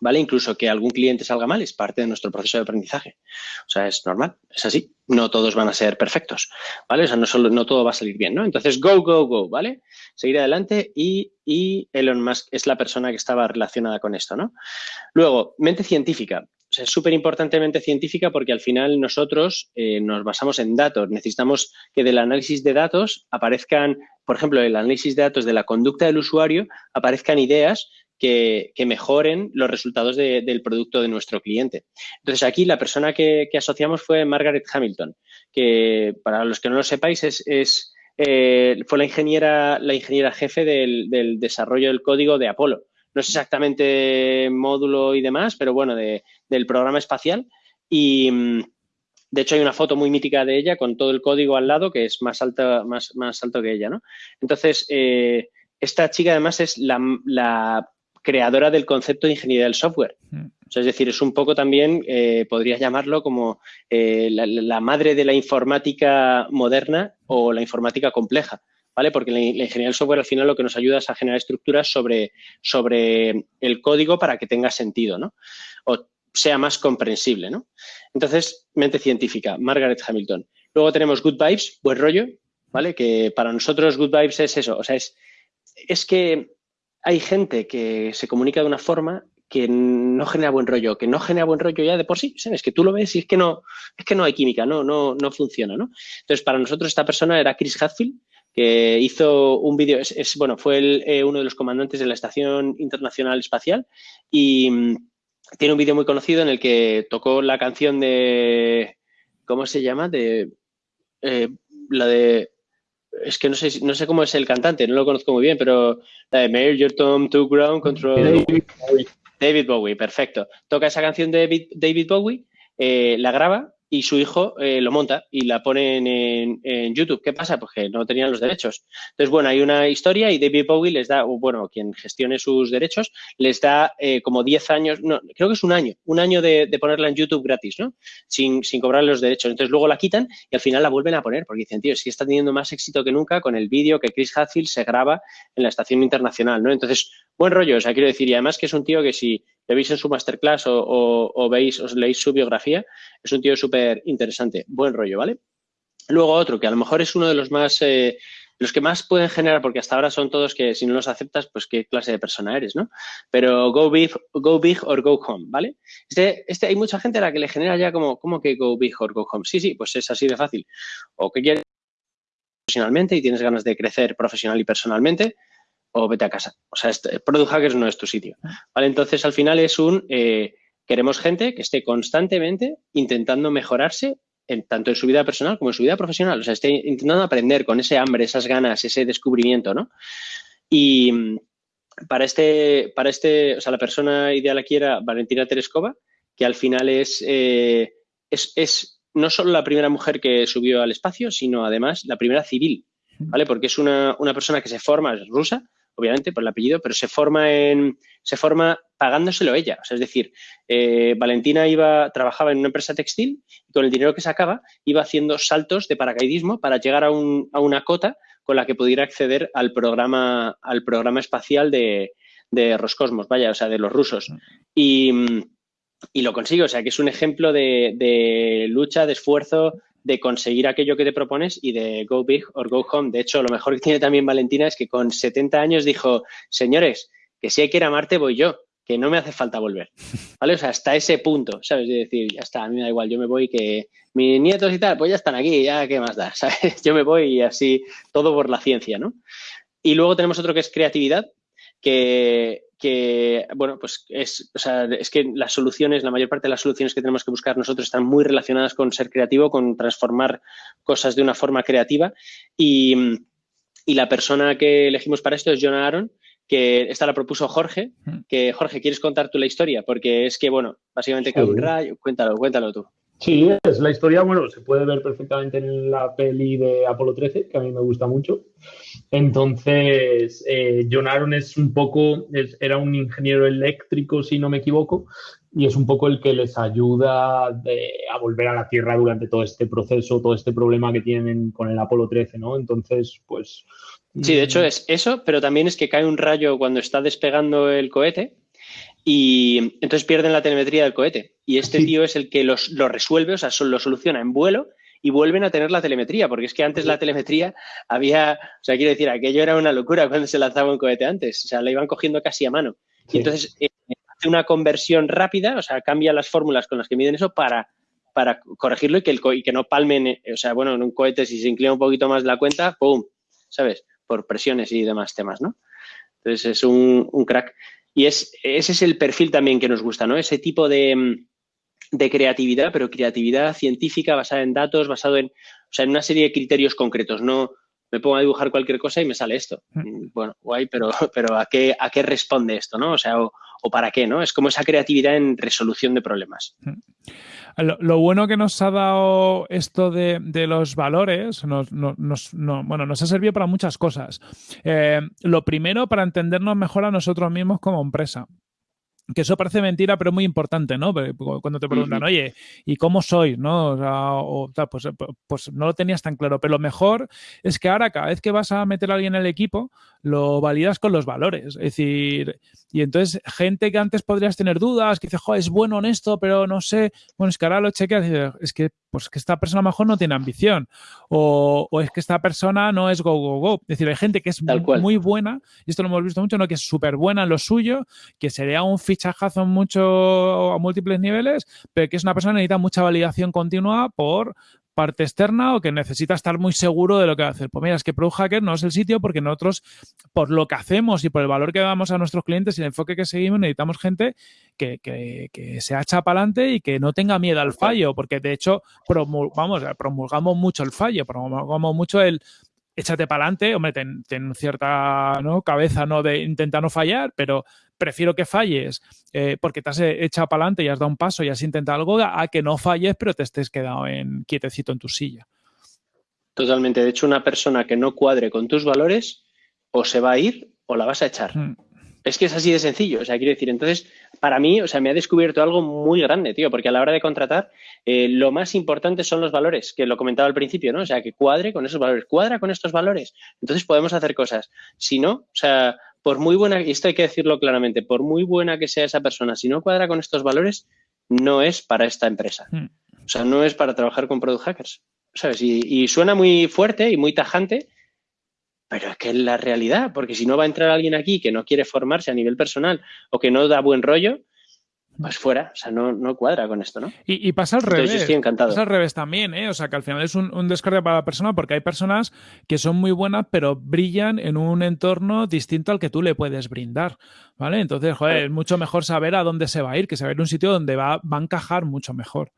¿Vale? Incluso que algún cliente salga mal es parte de nuestro proceso de aprendizaje. O sea, es normal, es así. No todos van a ser perfectos, ¿vale? O sea, no, solo, no todo va a salir bien, ¿no? Entonces, go, go, go, ¿vale? Seguir adelante y, y Elon Musk es la persona que estaba relacionada con esto, ¿no? Luego, mente científica. O sea, es súper importantemente científica porque al final nosotros eh, nos basamos en datos. Necesitamos que del análisis de datos aparezcan, por ejemplo, el análisis de datos de la conducta del usuario, aparezcan ideas que, mejoren los resultados del producto de nuestro cliente. Entonces, aquí la persona que, asociamos fue Margaret Hamilton, que para los que no lo sepáis es, eh, fue la ingeniera, la ingeniera jefe del, desarrollo del código de Apolo. No es exactamente módulo y demás, pero bueno, del programa espacial. Y mm, de hecho hay una foto muy mítica de ella con todo el código al lado que es más alta, más, más alto que ella, ¿no? Entonces, eh, esta chica además es la, creadora del concepto de ingeniería del software. Mm. es decir, es un poco también, eh, podrías llamarlo como eh, la, madre de la informática moderna o la informática compleja, ¿vale? Porque la, ingeniería del software al final lo que nos ayuda es a generar estructuras sobre, sobre el código para que tenga sentido, ¿no? O sea más comprensible, ¿no? Entonces, mente científica, Margaret Hamilton. Luego tenemos Good Vibes, buen rollo, ¿vale? Que para nosotros Good Vibes es eso, o sea, es, es que hay gente que se comunica de una forma que no genera buen rollo, que no genera buen rollo ya de por sí, ¿sabes? Que tú lo ves y es que no, es que no hay química, no, no, no funciona, ¿no? Entonces, para nosotros esta persona era Chris Hadfield, que hizo un vídeo, es, bueno, fue eh, uno de los comandantes de la Estación Internacional Espacial y mm, tiene un vídeo muy conocido en el que tocó la canción de, ¿cómo se llama? De, eh, la de es que no sé, no sé cómo es el cantante, no lo conozco muy bien, pero la de Major Tom to Ground Control. David Bowie. David Bowie, perfecto. Toca esa canción de David Bowie, eh, la graba y su hijo eh, lo monta y la pone en, YouTube. ¿Qué pasa? Pues que no tenían los derechos. Entonces, bueno, hay una historia y David Bowie les da, bueno, quien gestione sus derechos, les da eh, como 10 años, no, creo que es un año, un año de, ponerla en YouTube gratis, ¿no? Sin, sin cobrar los derechos. Entonces, luego la quitan y al final la vuelven a poner porque dicen, tío, es está teniendo más éxito que nunca con el vídeo que Chris Hadfield se graba en la estación internacional, ¿no? Entonces, buen rollo, o sea, quiero decir, y además que es un tío que si le veis en su masterclass o, veis, os leéis su biografía, es un tío súper interesante, buen rollo, ¿vale? Luego otro, que a lo mejor es uno de los más, eh, los que más pueden generar, porque hasta ahora son todos que si no los aceptas, pues qué clase de persona eres, ¿no? Pero go big, go big or go home, ¿vale? Este, este, hay mucha gente a la que le genera ya como, ¿cómo que go big or go home? Sí, sí, pues es así de fácil. O que quieres profesionalmente y tienes ganas de crecer profesional y personalmente, o vete a casa. O sea, este, Product Hackers no es tu sitio. ¿vale? Entonces, al final es un, eh, queremos gente que esté constantemente intentando mejorarse tanto en su vida personal como en su vida profesional. O sea, esté intentando aprender con ese hambre, esas ganas, ese descubrimiento, ¿no? Y mm, para este, para este, o sea, la persona ideal aquí era Valentina Tereskova, que al final es, eh, es, es no solo la primera mujer que subió al espacio, sino además la primera civil, ¿vale? Porque es una, una persona que se forma, es rusa, obviamente, por el apellido, pero se forma en, se forma pagándoselo ella. O sea, es decir, eh, Valentina iba, trabajaba en una empresa textil y con el dinero que sacaba iba haciendo saltos de paracaidismo para llegar a, un, a una cota con la que pudiera acceder al programa, al programa espacial de, de Roscosmos, vaya, o sea, de los rusos. Y, y lo consigue, o sea, que es un ejemplo de, de lucha, de esfuerzo, de conseguir aquello que te propones y de go big or go home. De hecho, lo mejor que tiene también Valentina es que con 70 años dijo, señores, que si hay que ir a Marte voy yo, que no me hace falta volver. ¿Vale? O sea, hasta ese punto, ¿sabes? De decir, ya está, a mí me da igual, yo me voy, que mis nietos y tal, pues ya están aquí, ya qué más da, ¿sabes? Yo me voy y así, todo por la ciencia, ¿no? Y luego tenemos otro que es creatividad, que que, bueno, pues es, o sea, es que las soluciones, la mayor parte de las soluciones que tenemos que buscar nosotros están muy relacionadas con ser creativo, con transformar cosas de una forma creativa. Y, y la persona que elegimos para esto es John Aaron, que esta la propuso Jorge, mm. que Jorge, ¿quieres contar tú la historia? Porque es que, bueno, básicamente cae un rayo, cuéntalo, cuéntalo tú. Sí, es la historia, bueno, se puede ver perfectamente en la peli de Apolo 13, que a mí me gusta mucho. Entonces, eh, John Aaron es un poco, era un ingeniero eléctrico, si no me equivoco, y es un poco el que les ayuda a volver a la Tierra durante todo este proceso, todo este problema que tienen con el Apolo 13, ¿no? Entonces, pues... Sí, de hecho mm. es eso, pero también es que cae un rayo cuando está despegando el cohete y entonces pierden la telemetría del cohete. Y este tío es el que los, lo resuelve, o sea, lo soluciona en vuelo y vuelven a tener la telemetría, porque es que antes la telemetría había, o sea, quiero decir, aquello era una locura cuando se lanzaba un cohete antes, o sea, la iban cogiendo casi a mano. Y entonces eh, hace una conversión rápida, o sea, cambia las fórmulas con las que miden eso para, para corregirlo y que, el y que no palmen, eh, o sea, bueno, en un cohete si se inclina un poquito más la cuenta, ¡pum! ¿Sabes? Por presiones y demás temas, ¿no? Entonces es un, un crack. Y es, ese es el perfil también que nos gusta, ¿no? Ese tipo de, mm, de creatividad, pero creatividad científica basada en datos, basado en, o sea, en una serie de criterios concretos. No me pongo a dibujar cualquier cosa y me sale esto. Mm. Mm, bueno, guay, pero, pero ¿a, qué, ¿a qué responde esto? ¿no? O sea, o, para qué, ¿no? Es como esa creatividad en resolución de problemas. Mm. Lo, bueno que nos ha dado esto de, los valores, nos, bueno, nos ha servido para muchas cosas. Eh, lo primero, para entendernos mejor a nosotros mismos como empresa que eso parece mentira, pero es muy importante, ¿no? Cuando te preguntan, oye, ¿y cómo soy? ¿No? O, pues, pues, no lo tenías tan claro. Pero lo mejor es que ahora, cada vez que vas a meter a alguien en el equipo, lo validas con los valores. Es decir, y entonces, gente que antes podrías tener dudas, que dice, joder, es bueno, honesto, pero no sé. Bueno, es que ahora lo chequeas y dices, es que, pues que esta persona mejor no tiene ambición. O, es que esta persona no es go, go, go. Es decir, hay gente que es muy, buena, y esto lo hemos visto mucho, ¿no? Que es súper buena en lo suyo, que sería un fichajazo mucho a múltiples niveles, pero que es una persona que necesita mucha validación continua por parte externa o que necesita estar muy seguro de lo que va a hacer. Pues mira, es que Pro Hacker no es el sitio porque nosotros, por lo que hacemos y por el valor que damos a nuestros clientes y el enfoque que seguimos, necesitamos gente que, que, que se hacha para adelante y que no tenga miedo al fallo, porque de hecho vamos, promulgamos mucho el fallo, promulgamos mucho el échate para adelante, hombre, ten, cierta ¿no? cabeza ¿no? de intentar no fallar, pero prefiero que falles eh, porque te has echado para adelante y has dado un paso y has intentado algo a que no falles pero te estés quedado en quietecito en tu silla. Totalmente. De hecho, una persona que no cuadre con tus valores o se va a ir o la vas a echar. Mm. Es que es así de sencillo. O sea, quiero decir, entonces, para mí, o sea, me ha descubierto algo muy grande, tío, porque a la hora de contratar, eh, lo más importante son los valores, que lo comentaba al principio, ¿no? O sea, que cuadre con esos valores, cuadra con estos valores. Entonces podemos hacer cosas. Si no, o sea, por muy buena, y esto hay que decirlo claramente, por muy buena que sea esa persona, si no cuadra con estos valores, no es para esta empresa. Hmm. O sea, no es para trabajar con product hackers. ¿Sabes? y suena muy fuerte y muy tajante, pero es que es la realidad, porque si no va a entrar alguien aquí que no quiere formarse a nivel personal o que no da buen rollo, pues fuera, o sea, no, no cuadra con esto, ¿no? Y, pasa al revés. Yo estoy encantado. Pasa al revés también, ¿eh? O sea, que al final es un, un descarga para la persona porque hay personas que son muy buenas, pero brillan en un entorno distinto al que tú le puedes brindar, ¿vale? Entonces, joder, es mucho mejor saber a dónde se va a ir que saber un sitio donde va, va a encajar mucho mejor.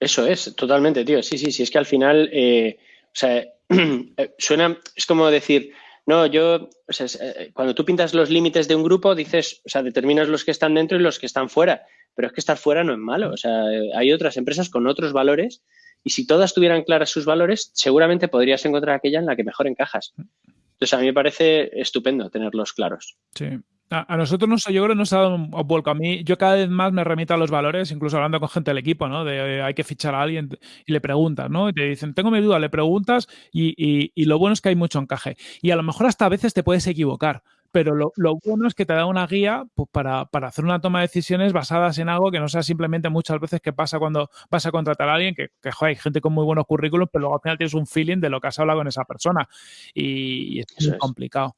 Eso es, totalmente, tío. Sí, sí, sí, es que al final, eh, o sea, suena, es como decir, no, yo, o sea, eh, cuando tú pintas los límites de un grupo, dices, o sea, determinas los que están dentro y los que están fuera, pero es que estar fuera no es malo, o sea, hay otras empresas con otros valores y si todas tuvieran claras sus valores, seguramente podrías encontrar aquella en la que mejor encajas. Entonces, a mí me parece estupendo tenerlos claros. Sí. A, nosotros nos, yo creo que nos ha dado un vuelco. A mí, yo cada vez más me remito a los valores, incluso hablando con gente del equipo, ¿no? De hay que fichar a alguien y le preguntas, ¿no? Y te dicen, tengo mi duda, le preguntas y, y, lo bueno es que hay mucho encaje. Y a lo mejor hasta a veces te puedes equivocar, pero lo, lo bueno es que te da una guía pues, para, para, hacer una toma de decisiones basadas en algo que no sea simplemente muchas veces que pasa cuando vas a contratar a alguien, que, que joder, hay gente con muy buenos currículos, pero luego al final tienes un feeling de lo que has hablado con esa persona y, es complicado.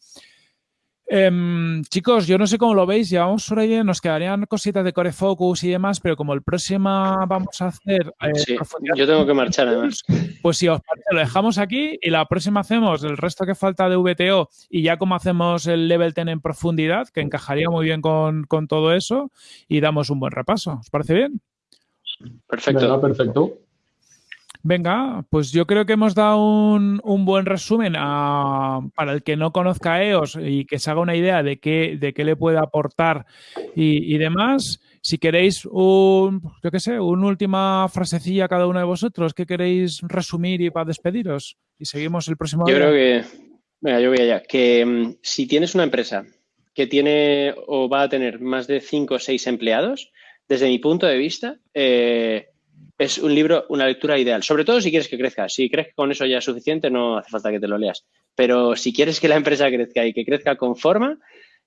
Em, chicos, yo no sé cómo lo veis, llevamos por ahí, nos quedarían cositas de Core Focus y demás, pero como el próximo vamos a hacer... Eh, yo tengo que marchar además. Pues si os parece, lo dejamos aquí y la próxima hacemos el resto que falta de VTO y ya como hacemos el Level 10 en profundidad, que encajaría muy bien con, con todo eso y damos un buen repaso. ¿Os parece bien? Perfecto. perfecto. Venga, pues yo creo que hemos dado un, buen resumen para el que no conozca EOS y que se haga una idea de qué, de qué le puede aportar y, demás. Si queréis un, yo qué sé, una última frasecilla cada uno de vosotros, ¿qué queréis resumir y para despediros? Y seguimos el próximo Yo creo que, venga, yo voy allá, que mm, si tienes una empresa que tiene o va a tener más de cinco o seis empleados, desde mi punto de vista, eh, es un libro, una lectura ideal. Sobre todo si quieres que crezca. Si crees que con eso ya es suficiente, no hace falta que te lo leas. Pero si quieres que la empresa crezca y que crezca con forma,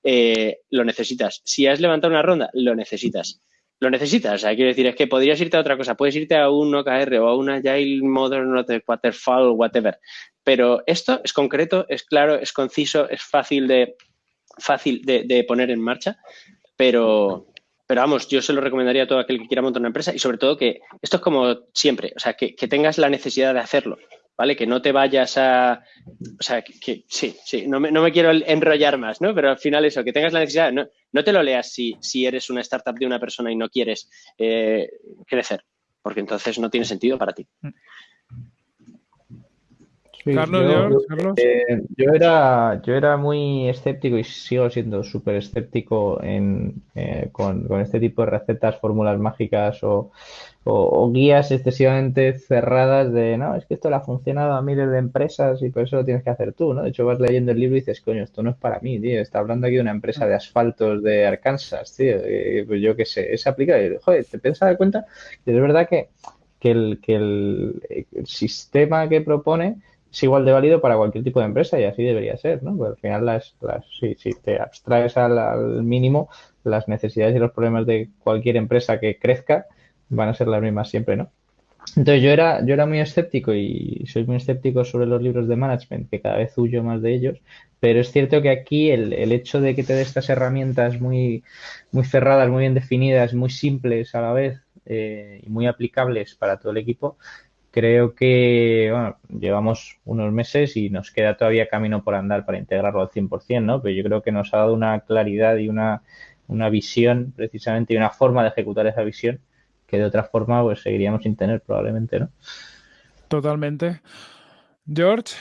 eh, lo necesitas. Si has levantado una ronda, lo necesitas. Lo necesitas, o sea, quiero decir, es que podrías irte a otra cosa, puedes irte a un OKR o a una Agile Modern Waterfall, whatever, pero esto es concreto, es claro, es conciso, es fácil de, fácil de, poner en marcha, pero, pero vamos, yo se lo recomendaría a todo aquel que quiera montar una empresa y sobre todo que esto es como siempre, o sea, que tengas la necesidad de hacerlo. ¿vale? Que no te vayas a... O sea, que, sí, sí, no me, no me, quiero enrollar más, ¿no? Pero al final eso, que tengas la necesidad, no, no te lo leas si, si, eres una startup de una persona y no quieres eh, crecer, porque entonces no tiene sentido para ti. Carlos, eh, yo, era, yo era muy escéptico y sigo siendo súper escéptico en, eh, con, con, este tipo de recetas, fórmulas mágicas o, o, guías excesivamente cerradas de, no, es que esto le ha funcionado a miles de empresas y por eso lo tienes que hacer tú, ¿no? De hecho, vas leyendo el libro y dices, coño, esto no es para mí, tío, está hablando aquí de una empresa de asfaltos de Arkansas, tío, pues yo qué sé, es aplicable. Joder, te piensas dar cuenta que es verdad que, que, el, que el, sistema que propone es igual de válido para cualquier tipo de empresa y así debería ser, ¿no? Porque al final, las, si, si te abstraes al, al mínimo las necesidades y los problemas de cualquier empresa que crezca, van a ser las mismas siempre, ¿no? Entonces yo era, yo era muy escéptico y soy muy escéptico sobre los libros de management, que cada vez huyo más de ellos, pero es cierto que aquí el, el hecho de que te dé estas herramientas muy, muy cerradas, muy bien definidas, muy simples a la vez eh, y muy aplicables para todo el equipo, creo que bueno, llevamos unos meses y nos queda todavía camino por andar para integrarlo al 100%, ¿no? Pero yo creo que nos ha dado una claridad y una, una visión precisamente y una forma de ejecutar esa visión que de otra forma pues seguiríamos sin tener probablemente, ¿no? Totalmente. George.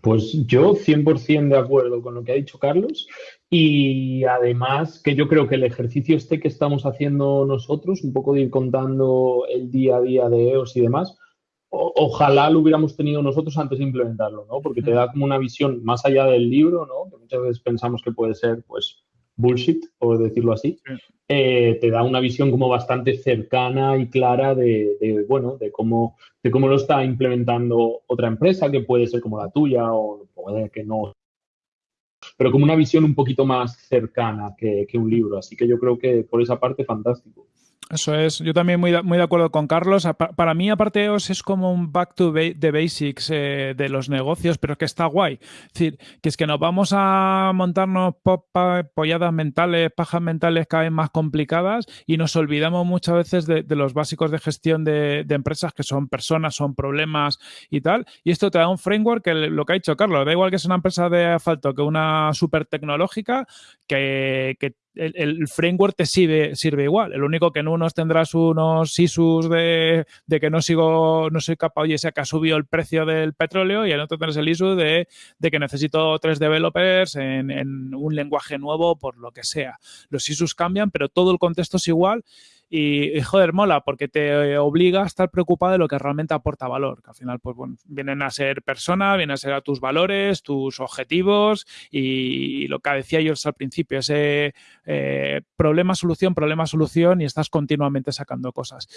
Pues yo 100% de acuerdo con lo que ha dicho Carlos y además que yo creo que el ejercicio este que estamos haciendo nosotros, un poco de ir contando el día a día de EOS y demás, ojalá lo hubiéramos tenido nosotros antes de implementarlo, ¿no? Porque te da como una visión más allá del libro, ¿no? Que muchas veces pensamos que puede ser, pues, bullshit, por decirlo así, eh, te da una visión como bastante cercana y clara de, bueno, de cómo, de cómo lo está implementando otra empresa, que puede ser como la tuya o puede que no. Pero como una visión un poquito más cercana que, que un libro. Así que yo creo que por esa parte, fantástico. Eso es, yo también muy de, muy de acuerdo con Carlos. Para mí, aparte EOS es como un back to the basics eh, de los negocios, pero que está guay. Es decir, que es que nos vamos a montarnos polladas mentales, pajas mentales cada vez más complicadas y nos olvidamos muchas veces de, los básicos de gestión de, empresas que son personas, son problemas y tal. Y esto te da un framework que lo que ha dicho Carlos, da igual que es una empresa de asfalto que una súper tecnológica, que el, framework te sirve, sirve igual. El único que en unos tendrás unos ISUs de, de que no sigo, no soy capaz, oye, sea que ha subido el precio del petróleo y en otro tendrás el ISU de, de que necesito tres developers en, en, un lenguaje nuevo por lo que sea. Los ISUs cambian, pero todo el contexto es igual y, joder, mola porque te obliga a estar preocupado de lo que realmente aporta valor, que al final, pues bueno, vienen a ser personas, vienen a ser a tus valores, tus objetivos y, lo que decía yo al principio, ese eh, problema, solución, problema, solución y estás continuamente sacando cosas.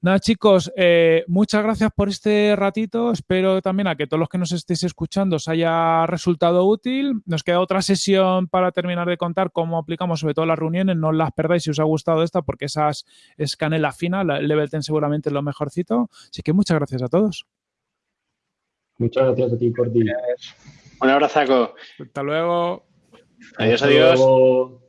Nada, chicos, eh, muchas gracias por este ratito. Espero también a que todos los que nos estéis escuchando os haya resultado útil. Nos queda otra sesión para terminar de contar cómo aplicamos sobre todo las reuniones. No las perdáis si os ha gustado esta porque esas es canela fina. El Level 10 seguramente es lo mejorcito. Así que muchas gracias a todos. Muchas gracias a ti por ti. Un abrazo. Hasta luego. Adiós, adiós.